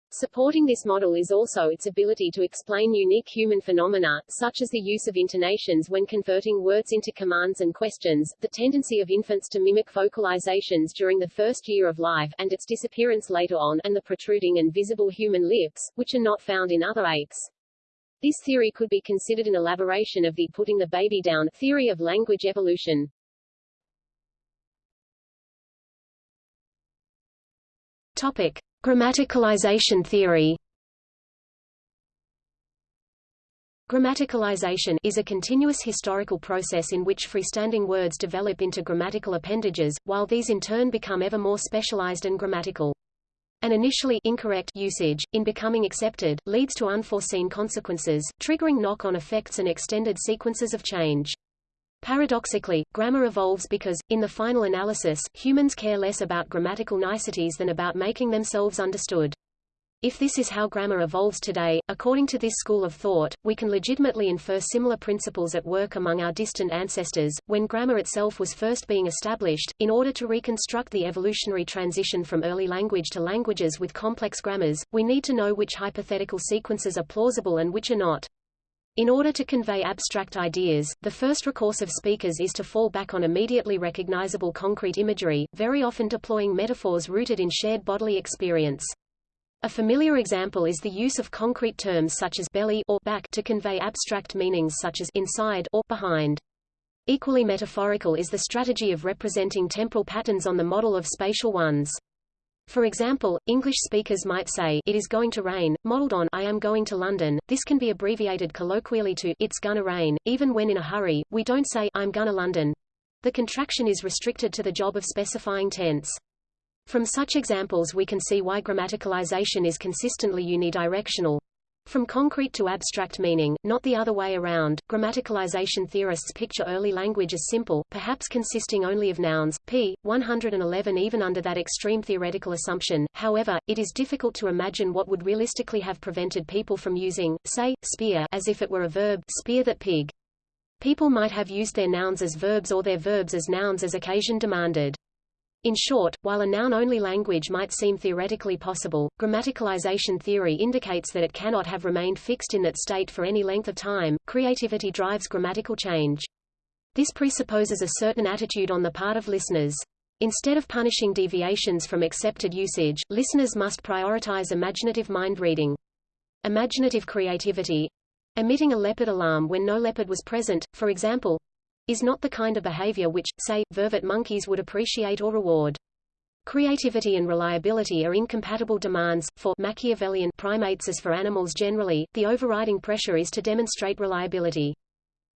Supporting this model is also its ability to explain unique human phenomena, such as the use of intonations when converting words into commands and questions, the tendency of infants to mimic vocalizations during the first year of life and its disappearance later on, and the protruding and visible human lips, which are not found in other apes. This theory could be considered an elaboration of the putting the baby down theory of language evolution. Topic. Grammaticalization theory Grammaticalization is a continuous historical process in which freestanding words develop into grammatical appendages, while these in turn become ever more specialized and grammatical. An initially incorrect usage, in becoming accepted, leads to unforeseen consequences, triggering knock-on effects and extended sequences of change. Paradoxically, grammar evolves because, in the final analysis, humans care less about grammatical niceties than about making themselves understood. If this is how grammar evolves today, according to this school of thought, we can legitimately infer similar principles at work among our distant ancestors, when grammar itself was first being established. In order to reconstruct the evolutionary transition from early language to languages with complex grammars, we need to know which hypothetical sequences are plausible and which are not. In order to convey abstract ideas, the first recourse of speakers is to fall back on immediately recognizable concrete imagery, very often deploying metaphors rooted in shared bodily experience. A familiar example is the use of concrete terms such as belly or back to convey abstract meanings such as inside or behind. Equally metaphorical is the strategy of representing temporal patterns on the model of spatial ones. For example, English speakers might say, it is going to rain, modeled on I am going to London. This can be abbreviated colloquially to it's gonna rain, even when in a hurry, we don't say I'm gonna London. The contraction is restricted to the job of specifying tense. From such examples we can see why grammaticalization is consistently unidirectional. From concrete to abstract meaning, not the other way around. Grammaticalization theorists picture early language as simple, perhaps consisting only of nouns, p. 111 even under that extreme theoretical assumption. However, it is difficult to imagine what would realistically have prevented people from using, say, spear as if it were a verb, spear that pig. People might have used their nouns as verbs or their verbs as nouns as occasion demanded. In short, while a noun-only language might seem theoretically possible, grammaticalization theory indicates that it cannot have remained fixed in that state for any length of time. Creativity drives grammatical change. This presupposes a certain attitude on the part of listeners. Instead of punishing deviations from accepted usage, listeners must prioritize imaginative mind reading. Imaginative creativity, emitting a leopard alarm when no leopard was present, for example, is not the kind of behavior which, say, vervet monkeys would appreciate or reward. Creativity and reliability are incompatible demands, for Machiavellian primates as for animals generally, the overriding pressure is to demonstrate reliability.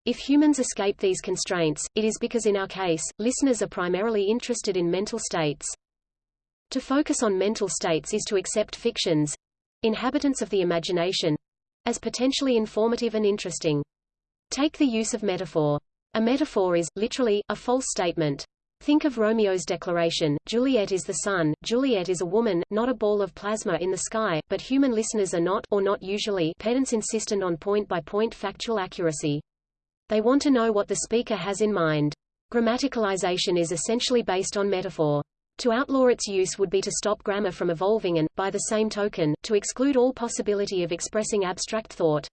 If humans escape these constraints, it is because in our case, listeners are primarily interested in mental states. To focus on mental states is to accept fictions, inhabitants of the imagination, as potentially informative and interesting. Take the use of metaphor. A metaphor is, literally, a false statement. Think of Romeo's declaration, Juliet is the sun, Juliet is a woman, not a ball of plasma in the sky, but human listeners are not, or not usually, pedants insistent on point-by-point -point factual accuracy. They want to know what the speaker has in mind. Grammaticalization is essentially based on metaphor. To outlaw its use would be to stop grammar from evolving and, by the same token, to exclude all possibility of expressing abstract thought.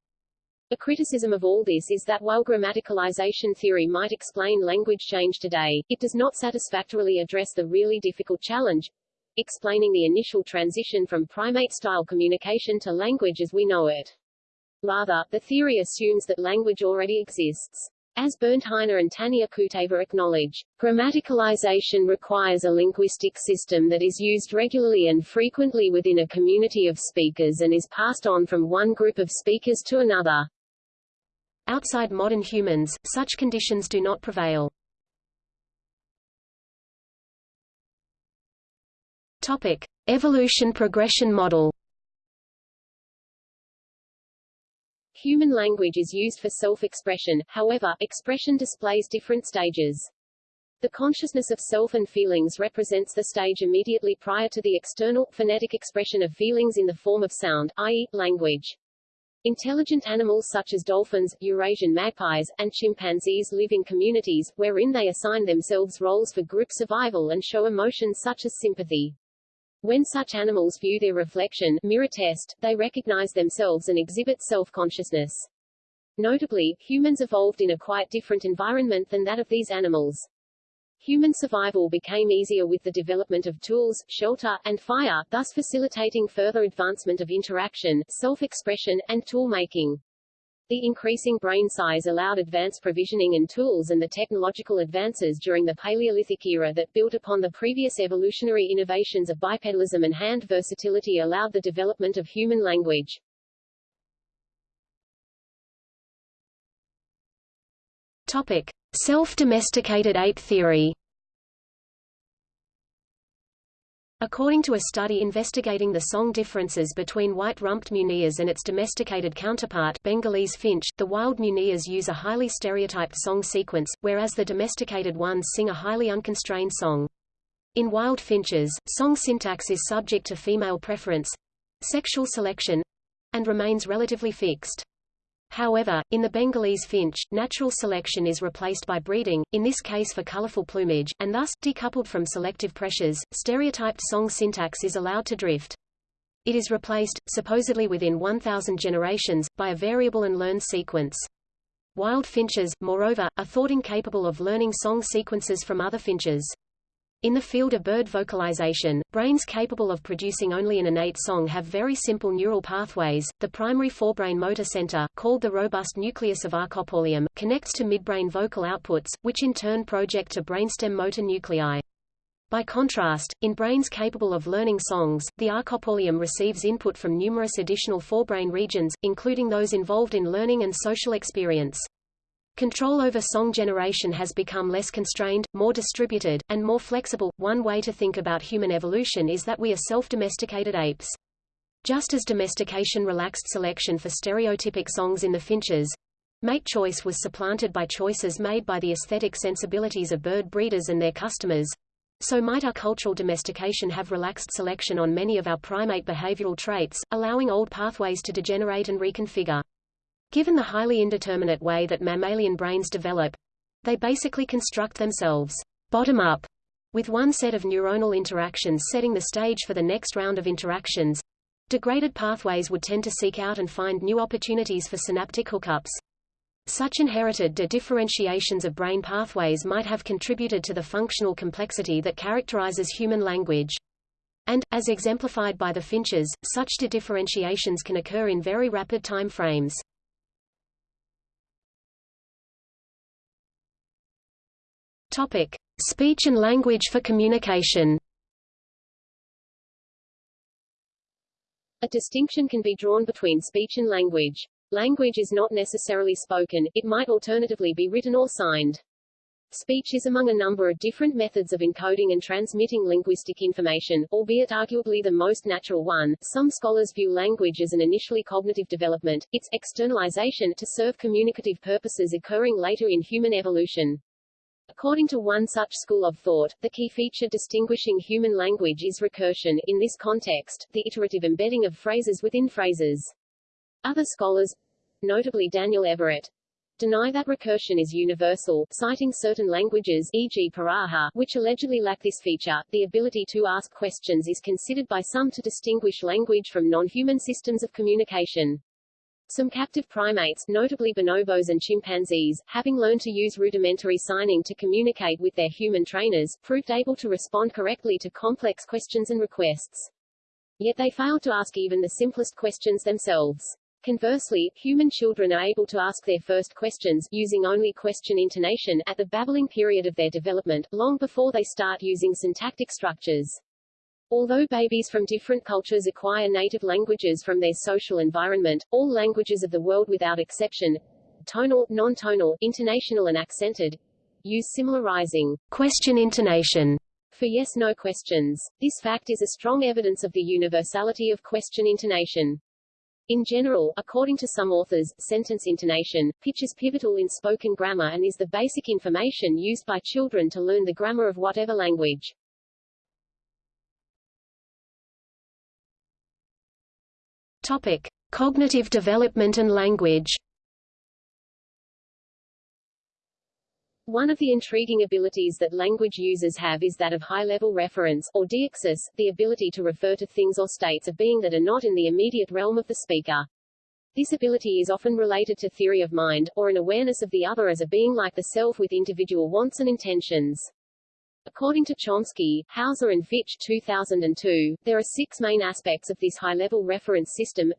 A criticism of all this is that while grammaticalization theory might explain language change today, it does not satisfactorily address the really difficult challenge explaining the initial transition from primate-style communication to language as we know it. Rather, the theory assumes that language already exists. As Bernd Heine and Tania Kuteva acknowledge, grammaticalization requires a linguistic system that is used regularly and frequently within a community of speakers and is passed on from one group of speakers to another. Outside modern humans, such conditions do not prevail. Topic: Evolution progression model. Human language is used for self-expression, however, expression displays different stages. The consciousness of self and feelings represents the stage immediately prior to the external, phonetic expression of feelings in the form of sound, i.e., language. Intelligent animals such as dolphins, Eurasian magpies, and chimpanzees live in communities, wherein they assign themselves roles for group survival and show emotions such as sympathy. When such animals view their reflection mirror test, they recognize themselves and exhibit self-consciousness. Notably, humans evolved in a quite different environment than that of these animals. Human survival became easier with the development of tools, shelter, and fire, thus facilitating further advancement of interaction, self-expression, and tool-making. The increasing brain size allowed advanced provisioning and tools and the technological advances during the Paleolithic era that built upon the previous evolutionary innovations of bipedalism and hand versatility allowed the development of human language. Self-domesticated ape theory According to a study investigating the song differences between white-rumped munias and its domesticated counterpart Bengalese finch, the wild munias use a highly stereotyped song sequence, whereas the domesticated ones sing a highly unconstrained song. In wild finches, song syntax is subject to female preference—sexual selection—and remains relatively fixed. However, in the Bengalese finch, natural selection is replaced by breeding, in this case for colorful plumage, and thus, decoupled from selective pressures, stereotyped song syntax is allowed to drift. It is replaced, supposedly within 1,000 generations, by a variable and learned sequence. Wild finches, moreover, are thought incapable of learning song sequences from other finches. In the field of bird vocalization, brains capable of producing only an innate song have very simple neural pathways. The primary forebrain motor center, called the robust nucleus of arcopallium, connects to midbrain vocal outputs, which in turn project to brainstem motor nuclei. By contrast, in brains capable of learning songs, the arcopallium receives input from numerous additional forebrain regions, including those involved in learning and social experience. Control over song generation has become less constrained, more distributed, and more flexible. One way to think about human evolution is that we are self-domesticated apes. Just as domestication relaxed selection for stereotypic songs in the finches, Mate choice was supplanted by choices made by the aesthetic sensibilities of bird breeders and their customers. So might our cultural domestication have relaxed selection on many of our primate behavioral traits, allowing old pathways to degenerate and reconfigure. Given the highly indeterminate way that mammalian brains develop, they basically construct themselves bottom up, with one set of neuronal interactions setting the stage for the next round of interactions. Degraded pathways would tend to seek out and find new opportunities for synaptic hookups. Such inherited de-differentiations of brain pathways might have contributed to the functional complexity that characterizes human language. And, as exemplified by the finches, such de-differentiations can occur in very rapid time frames. Topic: Speech and language for communication. A distinction can be drawn between speech and language. Language is not necessarily spoken, it might alternatively be written or signed. Speech is among a number of different methods of encoding and transmitting linguistic information, albeit arguably the most natural one. Some scholars view language as an initially cognitive development, its externalization to serve communicative purposes occurring later in human evolution. According to one such school of thought, the key feature distinguishing human language is recursion, in this context, the iterative embedding of phrases within phrases. Other scholars, notably Daniel Everett, deny that recursion is universal, citing certain languages e.g. Piraha, which allegedly lack this feature. The ability to ask questions is considered by some to distinguish language from non-human systems of communication. Some captive primates, notably bonobos and chimpanzees, having learned to use rudimentary signing to communicate with their human trainers, proved able to respond correctly to complex questions and requests. Yet they failed to ask even the simplest questions themselves. Conversely, human children are able to ask their first questions, using only question intonation, at the babbling period of their development, long before they start using syntactic structures. Although babies from different cultures acquire native languages from their social environment, all languages of the world without exception, tonal, non-tonal, intonational and accented, use similar rising question intonation for yes-no questions. This fact is a strong evidence of the universality of question intonation. In general, according to some authors, sentence intonation, pitch is pivotal in spoken grammar and is the basic information used by children to learn the grammar of whatever language. Topic: Cognitive development and language. One of the intriguing abilities that language users have is that of high-level reference, or deixis, the ability to refer to things or states of being that are not in the immediate realm of the speaker. This ability is often related to theory of mind, or an awareness of the other as a being like the self with individual wants and intentions. According to Chomsky, Hauser and Fitch 2002, there are six main aspects of this high-level reference system.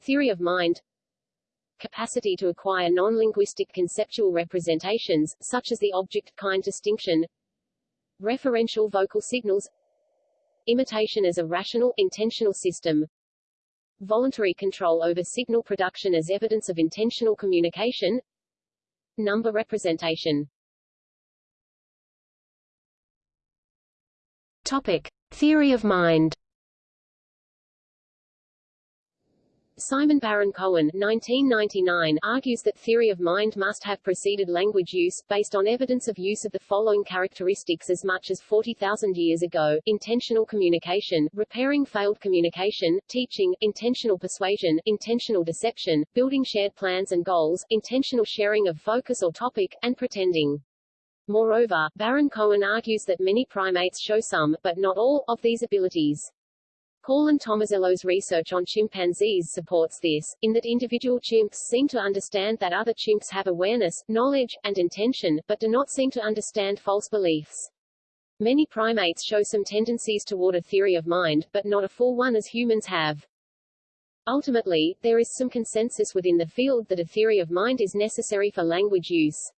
Theory of mind. Capacity to acquire non-linguistic conceptual representations, such as the object-kind distinction, referential vocal signals, imitation as a rational, intentional system, voluntary control over signal production as evidence of intentional communication, number representation. Topic: Theory of mind. Simon Baron-Cohen 1999 argues that theory of mind must have preceded language use, based on evidence of use of the following characteristics as much as 40,000 years ago, intentional communication, repairing failed communication, teaching, intentional persuasion, intentional deception, building shared plans and goals, intentional sharing of focus or topic, and pretending. Moreover, Baron-Cohen argues that many primates show some, but not all, of these abilities. Call and Tomasello's research on chimpanzees supports this, in that individual chimps seem to understand that other chimps have awareness, knowledge, and intention, but do not seem to understand false beliefs. Many primates show some tendencies toward a theory of mind, but not a full one as humans have. Ultimately, there is some consensus within the field that a theory of mind is necessary for language use.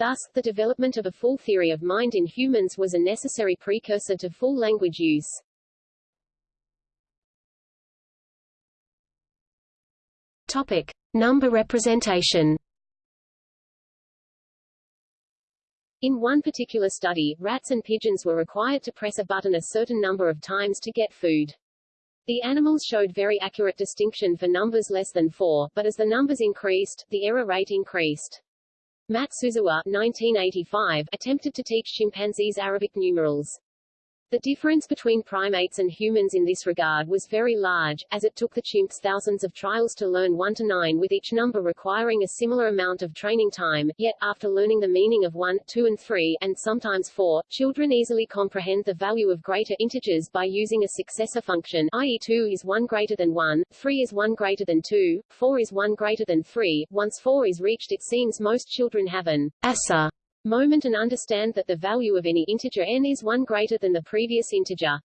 Thus, the development of a full theory of mind in humans was a necessary precursor to full language use. Topic: Number representation. In one particular study, rats and pigeons were required to press a button a certain number of times to get food. The animals showed very accurate distinction for numbers less than 4, but as the numbers increased, the error rate increased. Matsuzawa 1985, attempted to teach chimpanzees Arabic numerals. The difference between primates and humans in this regard was very large, as it took the chimps thousands of trials to learn 1 to 9 with each number requiring a similar amount of training time, yet, after learning the meaning of 1, 2 and 3, and sometimes 4, children easily comprehend the value of greater integers by using a successor function i.e. 2 is 1 greater than 1, 3 is 1 greater than 2, 4 is 1 greater than 3. Once 4 is reached it seems most children have an asa moment and understand that the value of any integer n is 1 greater than the previous integer.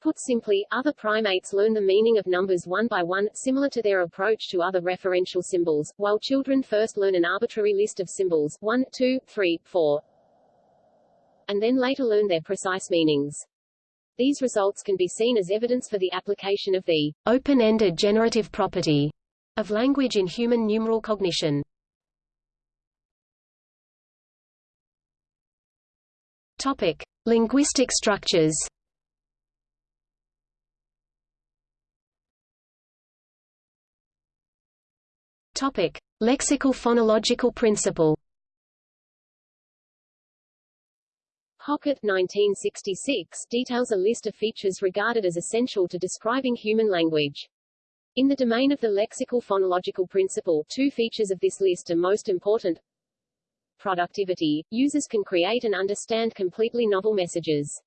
Put simply, other primates learn the meaning of numbers one by one, similar to their approach to other referential symbols, while children first learn an arbitrary list of symbols 1, 2, 3, 4, and then later learn their precise meanings. These results can be seen as evidence for the application of the open-ended generative property of language in human numeral cognition. Topic: Linguistic structures. Topic: Lexical phonological principle. Hockett 1966 details a list of features regarded as essential to describing human language. In the domain of the lexical phonological principle, two features of this list are most important productivity, users can create and understand completely novel messages.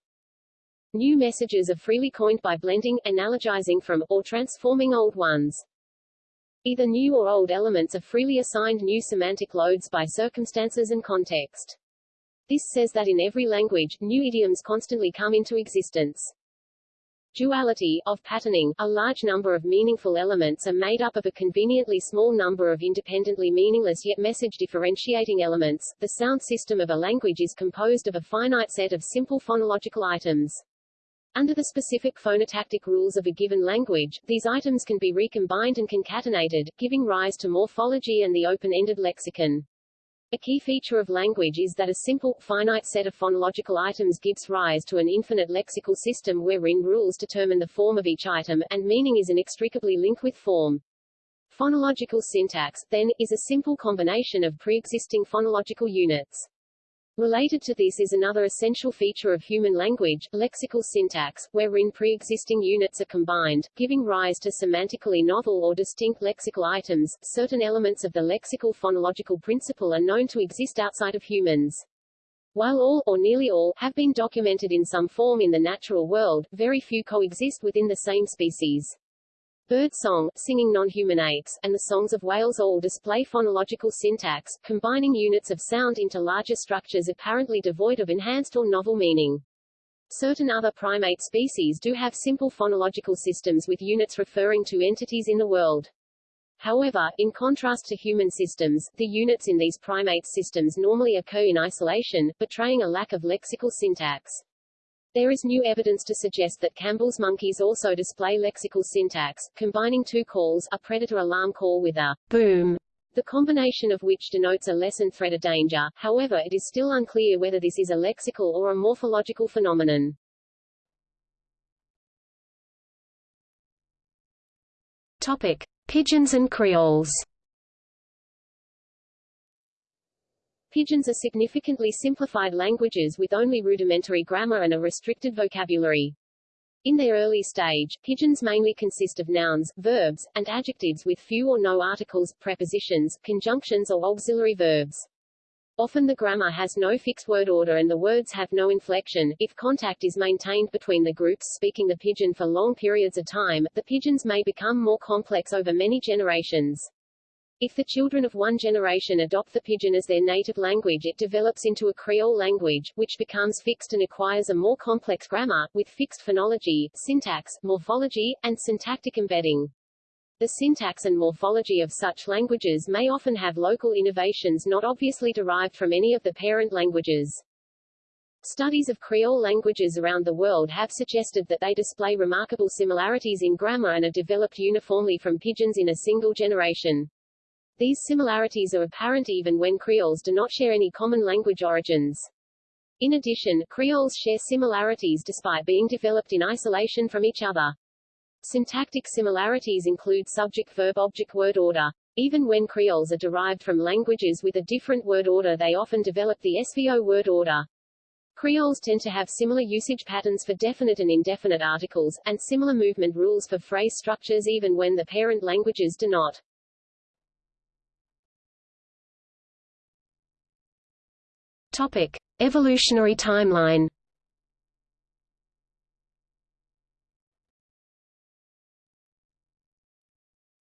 New messages are freely coined by blending, analogizing from, or transforming old ones. Either new or old elements are freely assigned new semantic loads by circumstances and context. This says that in every language, new idioms constantly come into existence. Duality, of patterning, a large number of meaningful elements are made up of a conveniently small number of independently meaningless yet message differentiating elements. The sound system of a language is composed of a finite set of simple phonological items. Under the specific phonotactic rules of a given language, these items can be recombined and concatenated, giving rise to morphology and the open-ended lexicon. A key feature of language is that a simple, finite set of phonological items gives rise to an infinite lexical system wherein rules determine the form of each item, and meaning is inextricably linked with form. Phonological syntax, then, is a simple combination of pre-existing phonological units. Related to this is another essential feature of human language, lexical syntax, wherein pre-existing units are combined, giving rise to semantically novel or distinct lexical items. Certain elements of the lexical phonological principle are known to exist outside of humans. While all, or nearly all, have been documented in some form in the natural world, very few coexist within the same species. Bird song, singing non-human apes, and the songs of whales all display phonological syntax, combining units of sound into larger structures apparently devoid of enhanced or novel meaning. Certain other primate species do have simple phonological systems with units referring to entities in the world. However, in contrast to human systems, the units in these primate systems normally occur in isolation, betraying a lack of lexical syntax. There is new evidence to suggest that Campbell's monkeys also display lexical syntax, combining two calls, a predator alarm call with a boom, the combination of which denotes a lessened threat of danger. However, it is still unclear whether this is a lexical or a morphological phenomenon. Topic: Pidgins and Creoles. Pidgins are significantly simplified languages with only rudimentary grammar and a restricted vocabulary. In their early stage, pidgins mainly consist of nouns, verbs, and adjectives with few or no articles, prepositions, conjunctions or auxiliary verbs. Often the grammar has no fixed word order and the words have no inflection. If contact is maintained between the groups speaking the pidgin for long periods of time, the pidgins may become more complex over many generations. If the children of one generation adopt the pidgin as their native language it develops into a Creole language, which becomes fixed and acquires a more complex grammar, with fixed phonology, syntax, morphology, and syntactic embedding. The syntax and morphology of such languages may often have local innovations not obviously derived from any of the parent languages. Studies of Creole languages around the world have suggested that they display remarkable similarities in grammar and are developed uniformly from pidgins in a single generation. These similarities are apparent even when Creoles do not share any common language origins. In addition, Creoles share similarities despite being developed in isolation from each other. Syntactic similarities include subject-verb-object word order. Even when creoles are derived from languages with a different word order they often develop the SVO word order. Creoles tend to have similar usage patterns for definite and indefinite articles, and similar movement rules for phrase structures even when the parent languages do not. Topic. Evolutionary timeline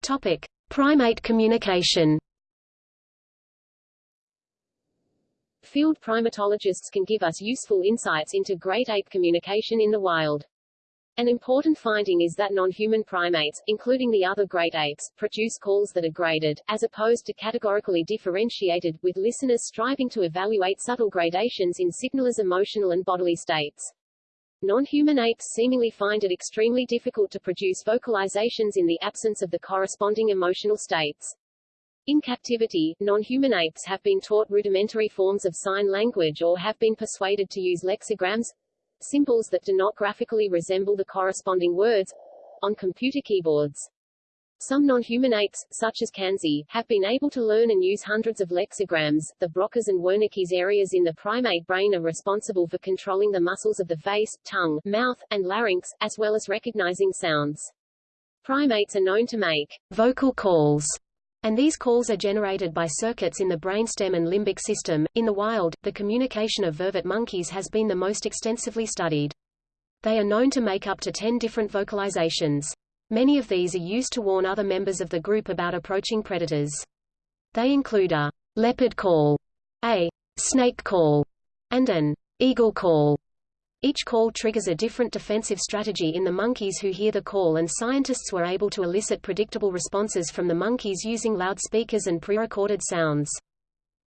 Topic: Primate communication. Field primatologists can give us useful insights into great ape communication in the wild. An important finding is that non-human primates, including the other great apes, produce calls that are graded, as opposed to categorically differentiated, with listeners striving to evaluate subtle gradations in signalers' emotional and bodily states. Non-human apes seemingly find it extremely difficult to produce vocalizations in the absence of the corresponding emotional states. In captivity, non-human apes have been taught rudimentary forms of sign language or have been persuaded to use lexicograms, symbols that do not graphically resemble the corresponding words, on computer keyboards. Some non-human apes, such as Kanzi, have been able to learn and use hundreds of lexigrams. The Broca's and Wernicke's areas in the primate brain are responsible for controlling the muscles of the face, tongue, mouth, and larynx, as well as recognizing sounds. Primates are known to make vocal calls, and these calls are generated by circuits in the brainstem and limbic system. In the wild, the communication of vervet monkeys has been the most extensively studied. They are known to make up to 10 different vocalizations. Many of these are used to warn other members of the group about approaching predators. They include a leopard call, a snake call, and an eagle call. Each call triggers a different defensive strategy in the monkeys who hear the call and scientists were able to elicit predictable responses from the monkeys using loudspeakers and pre-recorded sounds.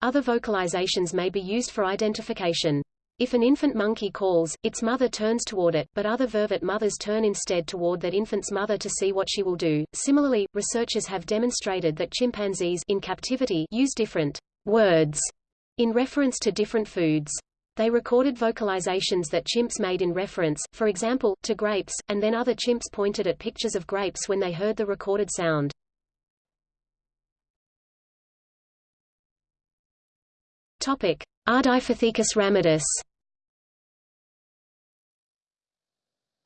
Other vocalizations may be used for identification. If an infant monkey calls, its mother turns toward it, but other vervet mothers turn instead toward that infant's mother to see what she will do. Similarly, researchers have demonstrated that chimpanzees in captivity use different words in reference to different foods. They recorded vocalizations that chimps made in reference, for example, to grapes, and then other chimps pointed at pictures of grapes when they heard the recorded sound. Topic: Ardipithecus ramidus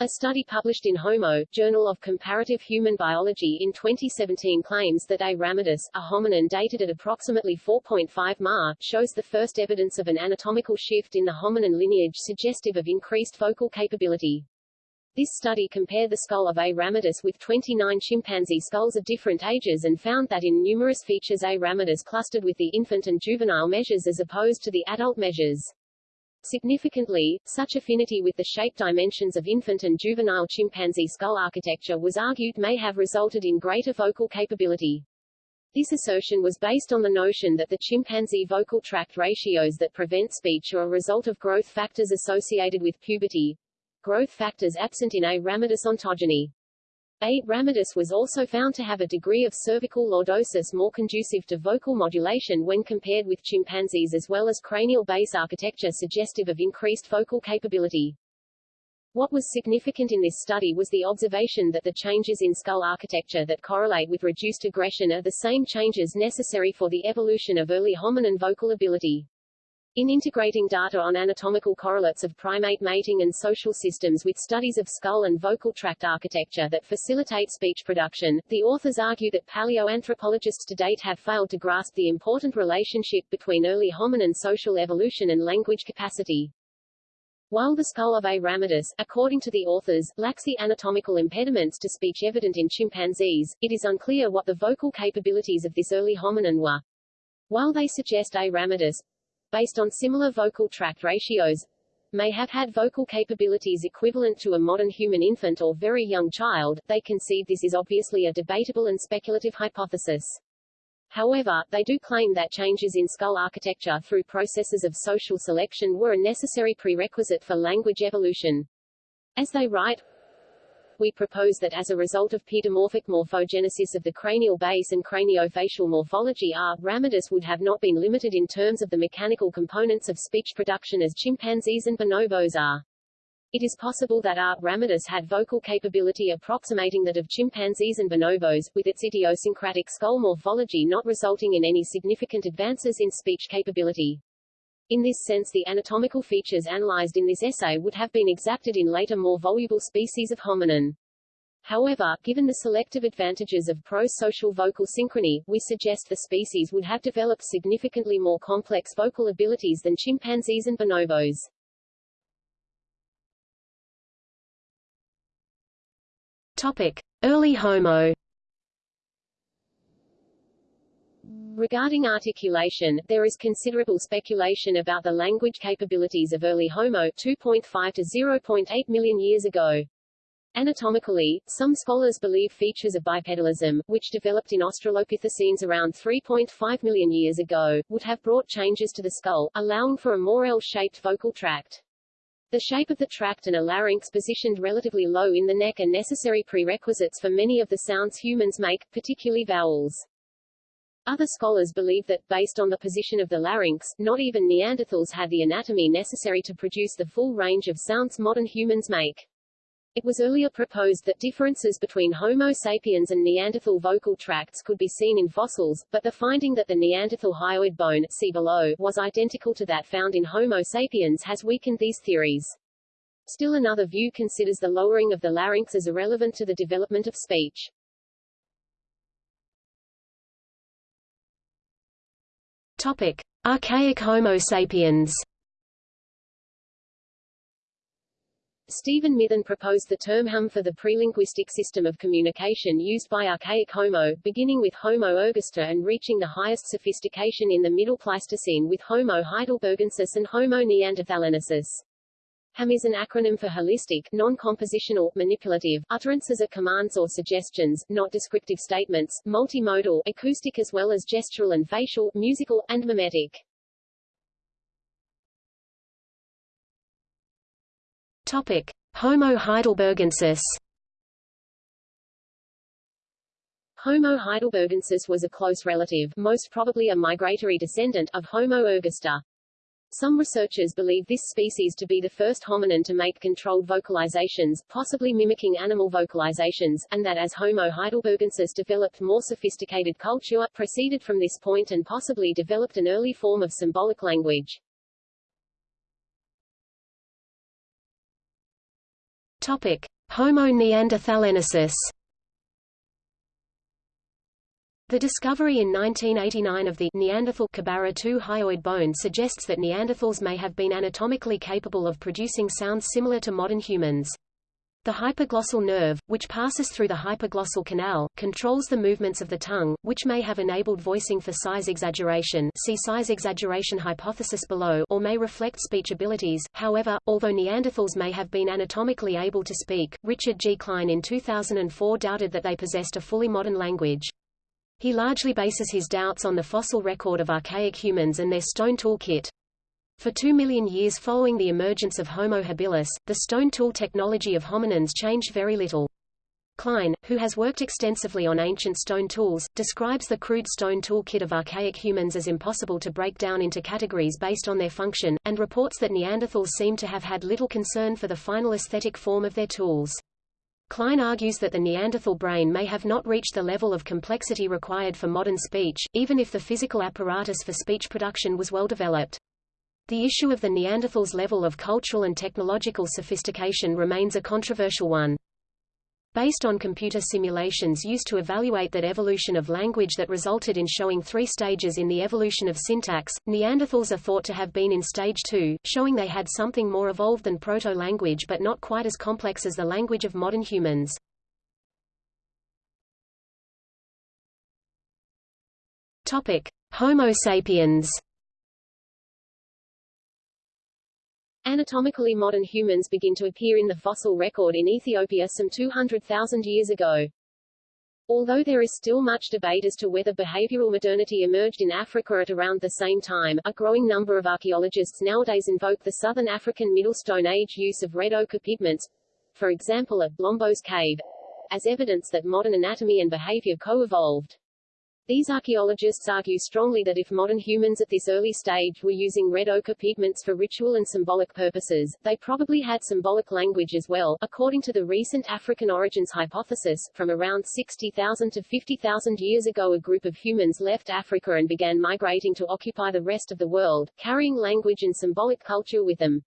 A study published in Homo, Journal of Comparative Human Biology in 2017 claims that A. ramidus, a hominin dated at approximately 4.5 Ma, shows the first evidence of an anatomical shift in the hominin lineage suggestive of increased vocal capability. This study compared the skull of A. ramidus with 29 chimpanzee skulls of different ages and found that in numerous features A. ramidus clustered with the infant and juvenile measures as opposed to the adult measures. Significantly, such affinity with the shape dimensions of infant and juvenile chimpanzee skull architecture was argued may have resulted in greater vocal capability. This assertion was based on the notion that the chimpanzee vocal tract ratios that prevent speech are a result of growth factors associated with puberty, growth factors absent in A. ramidus ontogeny. A. ramidus was also found to have a degree of cervical lordosis more conducive to vocal modulation when compared with chimpanzees as well as cranial base architecture suggestive of increased vocal capability. What was significant in this study was the observation that the changes in skull architecture that correlate with reduced aggression are the same changes necessary for the evolution of early hominin vocal ability. In integrating data on anatomical correlates of primate mating and social systems with studies of skull and vocal tract architecture that facilitate speech production, the authors argue that paleoanthropologists to date have failed to grasp the important relationship between early hominin social evolution and language capacity. While the skull of A. ramidus, according to the authors, lacks the anatomical impediments to speech evident in chimpanzees, it is unclear what the vocal capabilities of this early hominin were. While they suggest A. ramidus, based on similar vocal tract ratios, may have had vocal capabilities equivalent to a modern human infant or very young child, they concede this is obviously a debatable and speculative hypothesis. However, they do claim that changes in skull architecture through processes of social selection were a necessary prerequisite for language evolution. As they write, we propose that as a result of pedomorphic morphogenesis of the cranial base and craniofacial morphology R. ramidus would have not been limited in terms of the mechanical components of speech production as chimpanzees and bonobos are. It is possible that R. ramidus had vocal capability approximating that of chimpanzees and bonobos, with its idiosyncratic skull morphology not resulting in any significant advances in speech capability. In this sense the anatomical features analyzed in this essay would have been exapted in later more voluble species of hominin. However, given the selective advantages of pro-social vocal synchrony, we suggest the species would have developed significantly more complex vocal abilities than chimpanzees and bonobos. Topic: Early Homo. Regarding articulation, there is considerable speculation about the language capabilities of early Homo 2.5 to 0.8 million years ago. Anatomically, some scholars believe features of bipedalism, which developed in Australopithecines around 3.5 million years ago, would have brought changes to the skull, allowing for a more L-shaped vocal tract. The shape of the tract and a larynx positioned relatively low in the neck are necessary prerequisites for many of the sounds humans make, particularly vowels. Other scholars believe that, based on the position of the larynx, not even Neanderthals had the anatomy necessary to produce the full range of sounds modern humans make. It was earlier proposed that differences between Homo sapiens and Neanderthal vocal tracts could be seen in fossils, but the finding that the Neanderthal hyoid bone see below was identical to that found in Homo sapiens has weakened these theories. Still another view considers the lowering of the larynx as irrelevant to the development of speech. Topic: Archaic Homo sapiens. Stephen Mithen proposed the term HUM for the prelinguistic system of communication used by archaic Homo, beginning with Homo ergaster and reaching the highest sophistication in the Middle Pleistocene with Homo heidelbergensis and Homo neanderthalensis. HUM is an acronym for holistic, non-compositional, manipulative, utterances are commands or suggestions, not descriptive statements, multimodal, acoustic as well as gestural and facial, musical, and mimetic. Topic: Homo heidelbergensis. Homo heidelbergensis was a close relative, most probably a migratory descendant, of Homo ergaster. Some researchers believe this species to be the first hominin to make controlled vocalizations, possibly mimicking animal vocalizations, and that as Homo heidelbergensis developed more sophisticated culture, proceeded from this point and possibly developed an early form of symbolic language. Topic: Homo neanderthalensis. The discovery in 1989 of the Neanderthal Kebara II hyoid bone suggests that Neanderthals may have been anatomically capable of producing sounds similar to modern humans. The hypoglossal nerve, which passes through the hypoglossal canal, controls the movements of the tongue, which may have enabled voicing for size exaggeration see size exaggeration hypothesis below or may reflect speech abilities. However, although Neanderthals may have been anatomically able to speak, Richard G. Klein in 2004 doubted that they possessed a fully modern language. He largely bases his doubts on the fossil record of archaic humans and their stone tool kit. For two million years following the emergence of Homo habilis, the stone tool technology of hominins changed very little. Klein, who has worked extensively on ancient stone tools, describes the crude stone tool kit of archaic humans as impossible to break down into categories based on their function, and reports that Neanderthals seem to have had little concern for the final aesthetic form of their tools. Klein argues that the Neanderthal brain may have not reached the level of complexity required for modern speech, even if the physical apparatus for speech production was well developed. The issue of the Neanderthals' level of cultural and technological sophistication remains a controversial one. Based on computer simulations used to evaluate that evolution of language that resulted in showing three stages in the evolution of syntax, Neanderthals are thought to have been in stage two, showing they had something more evolved than proto-language but not quite as complex as the language of modern humans. Topic: Homo sapiens. Anatomically modern humans begin to appear in the fossil record in Ethiopia some 200,000 years ago. Although there is still much debate as to whether behavioral modernity emerged in Africa at around the same time, a growing number of archaeologists nowadays invoke the southern African Middle Stone Age use of red ochre pigments, for example at Blombos Cave, as evidence that modern anatomy and behavior co-evolved. These archaeologists argue strongly that if modern humans at this early stage were using red ochre pigments for ritual and symbolic purposes, they probably had symbolic language as well. According to the recent African origins hypothesis, from around 60,000 to 50,000 years ago a group of humans left Africa and began migrating to occupy the rest of the world, carrying language and symbolic culture with them.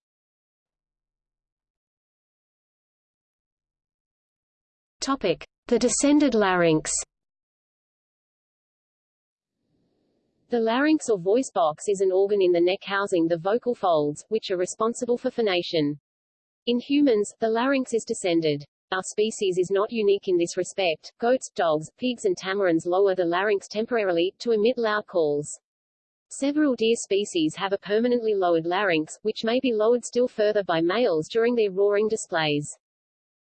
Topic: The descended larynx. The larynx or voice box is an organ in the neck housing the vocal folds, which are responsible for phonation. In humans, the larynx is descended. Our species is not unique in this respect. Goats, dogs, pigs and tamarins lower the larynx temporarily, to emit loud calls. Several deer species have a permanently lowered larynx, which may be lowered still further by males during their roaring displays.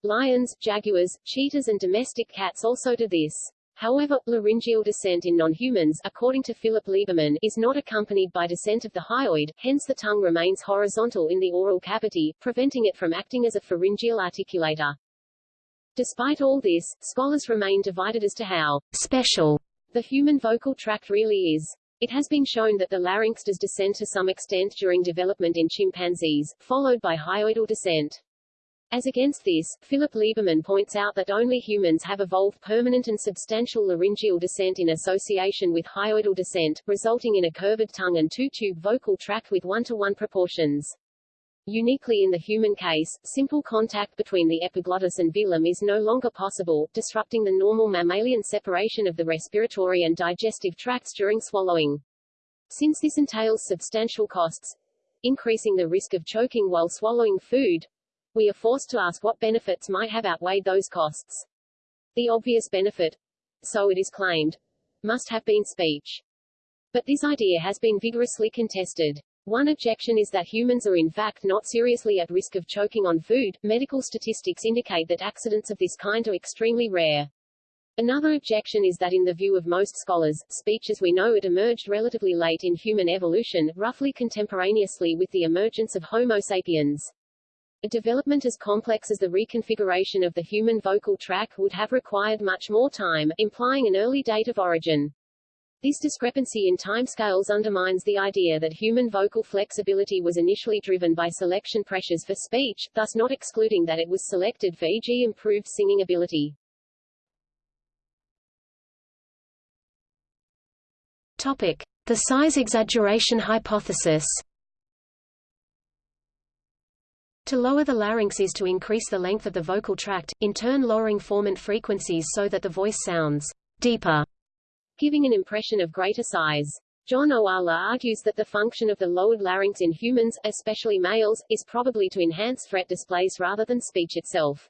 Lions, jaguars, cheetahs and domestic cats also do this. However, laryngeal descent in non-humans, according to Philip Lieberman, is not accompanied by descent of the hyoid, hence the tongue remains horizontal in the oral cavity, preventing it from acting as a pharyngeal articulator. Despite all this, scholars remain divided as to how special the human vocal tract really is. It has been shown that the larynx does descend to some extent during development in chimpanzees, followed by hyoidal descent. As against this, Philip Lieberman points out that only humans have evolved permanent and substantial laryngeal descent in association with hyoidal descent, resulting in a curved tongue and two-tube vocal tract with one-to-one -one proportions. Uniquely in the human case, simple contact between the epiglottis and velum is no longer possible, disrupting the normal mammalian separation of the respiratory and digestive tracts during swallowing. Since this entails substantial costs, increasing the risk of choking while swallowing food, we are forced to ask what benefits might have outweighed those costs. The obvious benefit, so it is claimed, must have been speech. But this idea has been vigorously contested. One objection is that humans are in fact not seriously at risk of choking on food. Medical statistics indicate that accidents of this kind are extremely rare. Another objection is that in the view of most scholars, speech as we know it emerged relatively late in human evolution, roughly contemporaneously with the emergence of Homo sapiens. A development as complex as the reconfiguration of the human vocal tract would have required much more time, implying an early date of origin. This discrepancy in timescales undermines the idea that human vocal flexibility was initially driven by selection pressures for speech, thus not excluding that it was selected for e.g. improved singing ability. Topic: The size exaggeration hypothesis. To lower the larynx is to increase the length of the vocal tract, in turn lowering formant frequencies so that the voice sounds deeper, giving an impression of greater size. John Ohala argues that the function of the lowered larynx in humans, especially males, is probably to enhance threat displays rather than speech itself.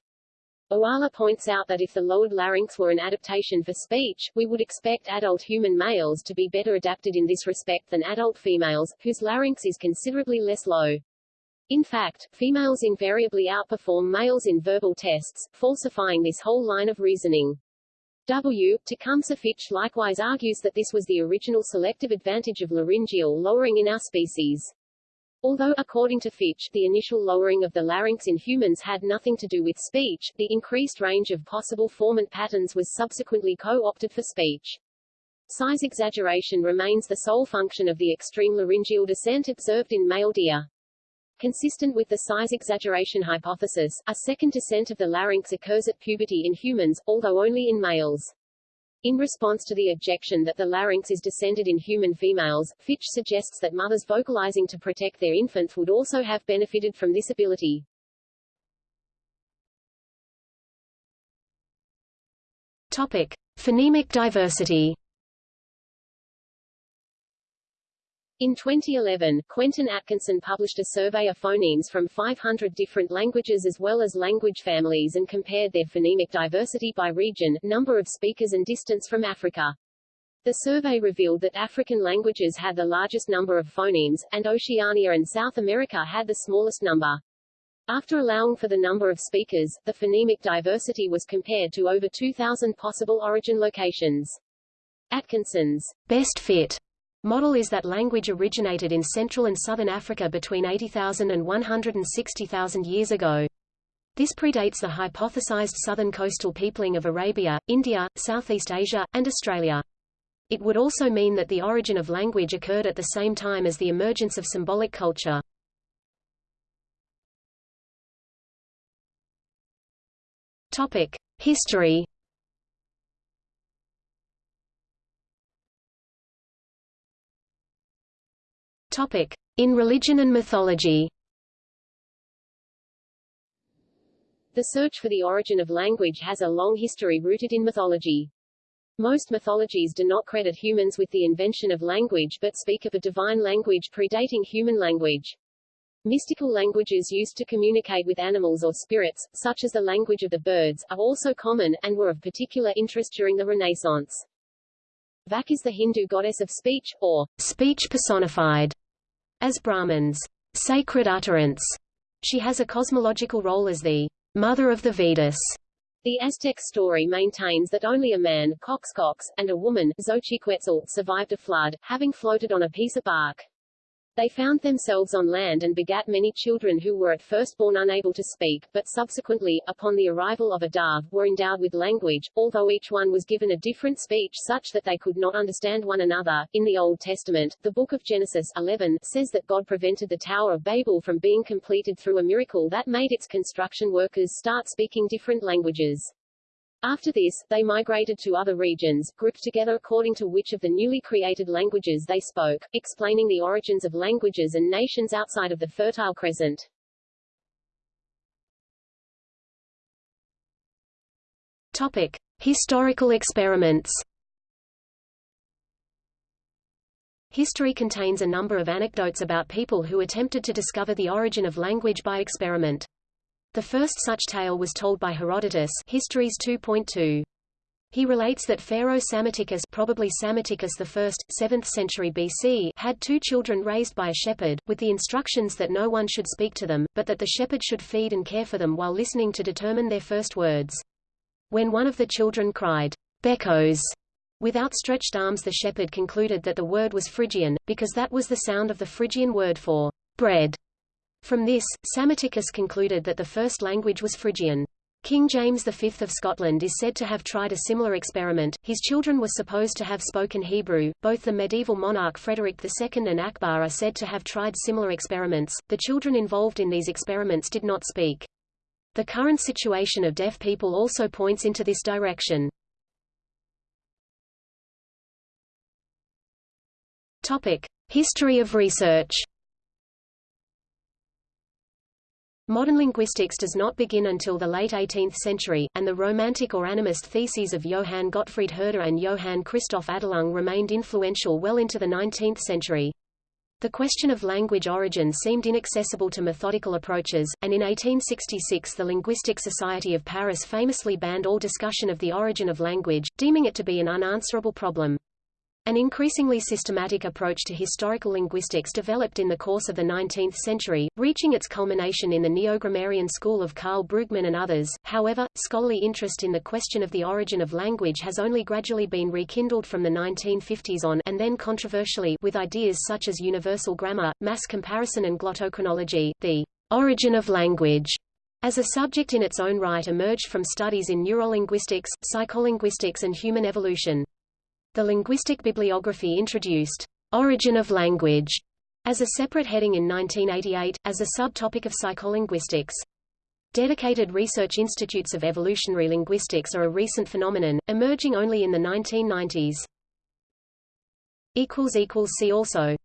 Ohala points out that if the lowered larynx were an adaptation for speech, we would expect adult human males to be better adapted in this respect than adult females, whose larynx is considerably less low. In fact, females invariably outperform males in verbal tests, falsifying this whole line of reasoning. W. Tecumseh Fitch likewise argues that this was the original selective advantage of laryngeal lowering in our species. Although, according to Fitch, the initial lowering of the larynx in humans had nothing to do with speech, the increased range of possible formant patterns was subsequently co-opted for speech. Size exaggeration remains the sole function of the extreme laryngeal descent observed in male deer. Consistent with the size exaggeration hypothesis, a second descent of the larynx occurs at puberty in humans, although only in males. In response to the objection that the larynx is descended in human females, Fitch suggests that mothers vocalizing to protect their infants would also have benefited from this ability. Topic: Phonemic diversity. In 2011, Quentin Atkinson published a survey of phonemes from 500 different languages as well as language families and compared their phonemic diversity by region, number of speakers and distance from Africa. The survey revealed that African languages had the largest number of phonemes, and Oceania and South America had the smallest number. After allowing for the number of speakers, the phonemic diversity was compared to over 2,000 possible origin locations. Atkinson's best fit Model is that language originated in Central and Southern Africa between 80,000 and 160,000 years ago. This predates the hypothesized southern coastal peopling of Arabia, India, Southeast Asia, and Australia. It would also mean that the origin of language occurred at the same time as the emergence of symbolic culture. Topic: History. In religion and mythology. The search for the origin of language has a long history rooted in mythology. Most mythologies do not credit humans with the invention of language but speak of a divine language predating human language. Mystical languages used to communicate with animals or spirits, such as the language of the birds, are also common, and were of particular interest during the Renaissance. Vak is the Hindu goddess of speech, or speech personified, as Brahman's, sacred utterance. She has a cosmological role as the mother of the Vedas, the Aztec story maintains that only a man, Coxcox, and a woman, Xochiquetzal, survived a flood, having floated on a piece of bark. They found themselves on land and begat many children who were at first born unable to speak, but subsequently, upon the arrival of a dove, were endowed with language, although each one was given a different speech such that they could not understand one another. In the Old Testament, the book of Genesis 11 says that God prevented the Tower of Babel from being completed through a miracle that made its construction workers start speaking different languages. After this, they migrated to other regions, grouped together according to which of the newly created languages they spoke, explaining the origins of languages and nations outside of the Fertile Crescent. Topic. Historical experiments History contains a number of anecdotes about people who attempted to discover the origin of language by experiment. The first such tale was told by Herodotus Histories 2.2. He relates that Pharaoh Psammetichus probably Psammetichus I, 7th century BC had two children raised by a shepherd, with the instructions that no one should speak to them, but that the shepherd should feed and care for them while listening to determine their first words. When one of the children cried, Bekos, with outstretched arms the shepherd concluded that the word was Phrygian, because that was the sound of the Phrygian word for bread. From this, Psammetichus concluded that the first language was Phrygian. King James V of Scotland is said to have tried a similar experiment. His children were supposed to have spoken Hebrew. Both the medieval monarch Frederick II and Akbar are said to have tried similar experiments. The children involved in these experiments did not speak. The current situation of deaf people also points into this direction. Topic: History of research. Modern linguistics does not begin until the late 18th century, and the Romantic or animist theses of Johann Gottfried Herder and Johann Christoph Adelung remained influential well into the 19th century. The question of language origin seemed inaccessible to methodical approaches, and in 1866 the Linguistic Society of Paris famously banned all discussion of the origin of language, deeming it to be an unanswerable problem. An increasingly systematic approach to historical linguistics developed in the course of the 19th century, reaching its culmination in the neo-grammarian school of Karl Brugmann and others. However, scholarly interest in the question of the origin of language has only gradually been rekindled from the 1950s on and then controversially with ideas such as universal grammar, mass comparison and glottochronology. The origin of language as a subject in its own right emerged from studies in neurolinguistics, psycholinguistics and human evolution. The linguistic bibliography introduced origin of language as a separate heading in 1988, as a subtopic of psycholinguistics. Dedicated research institutes of evolutionary linguistics are a recent phenomenon, emerging only in the 1990s. See also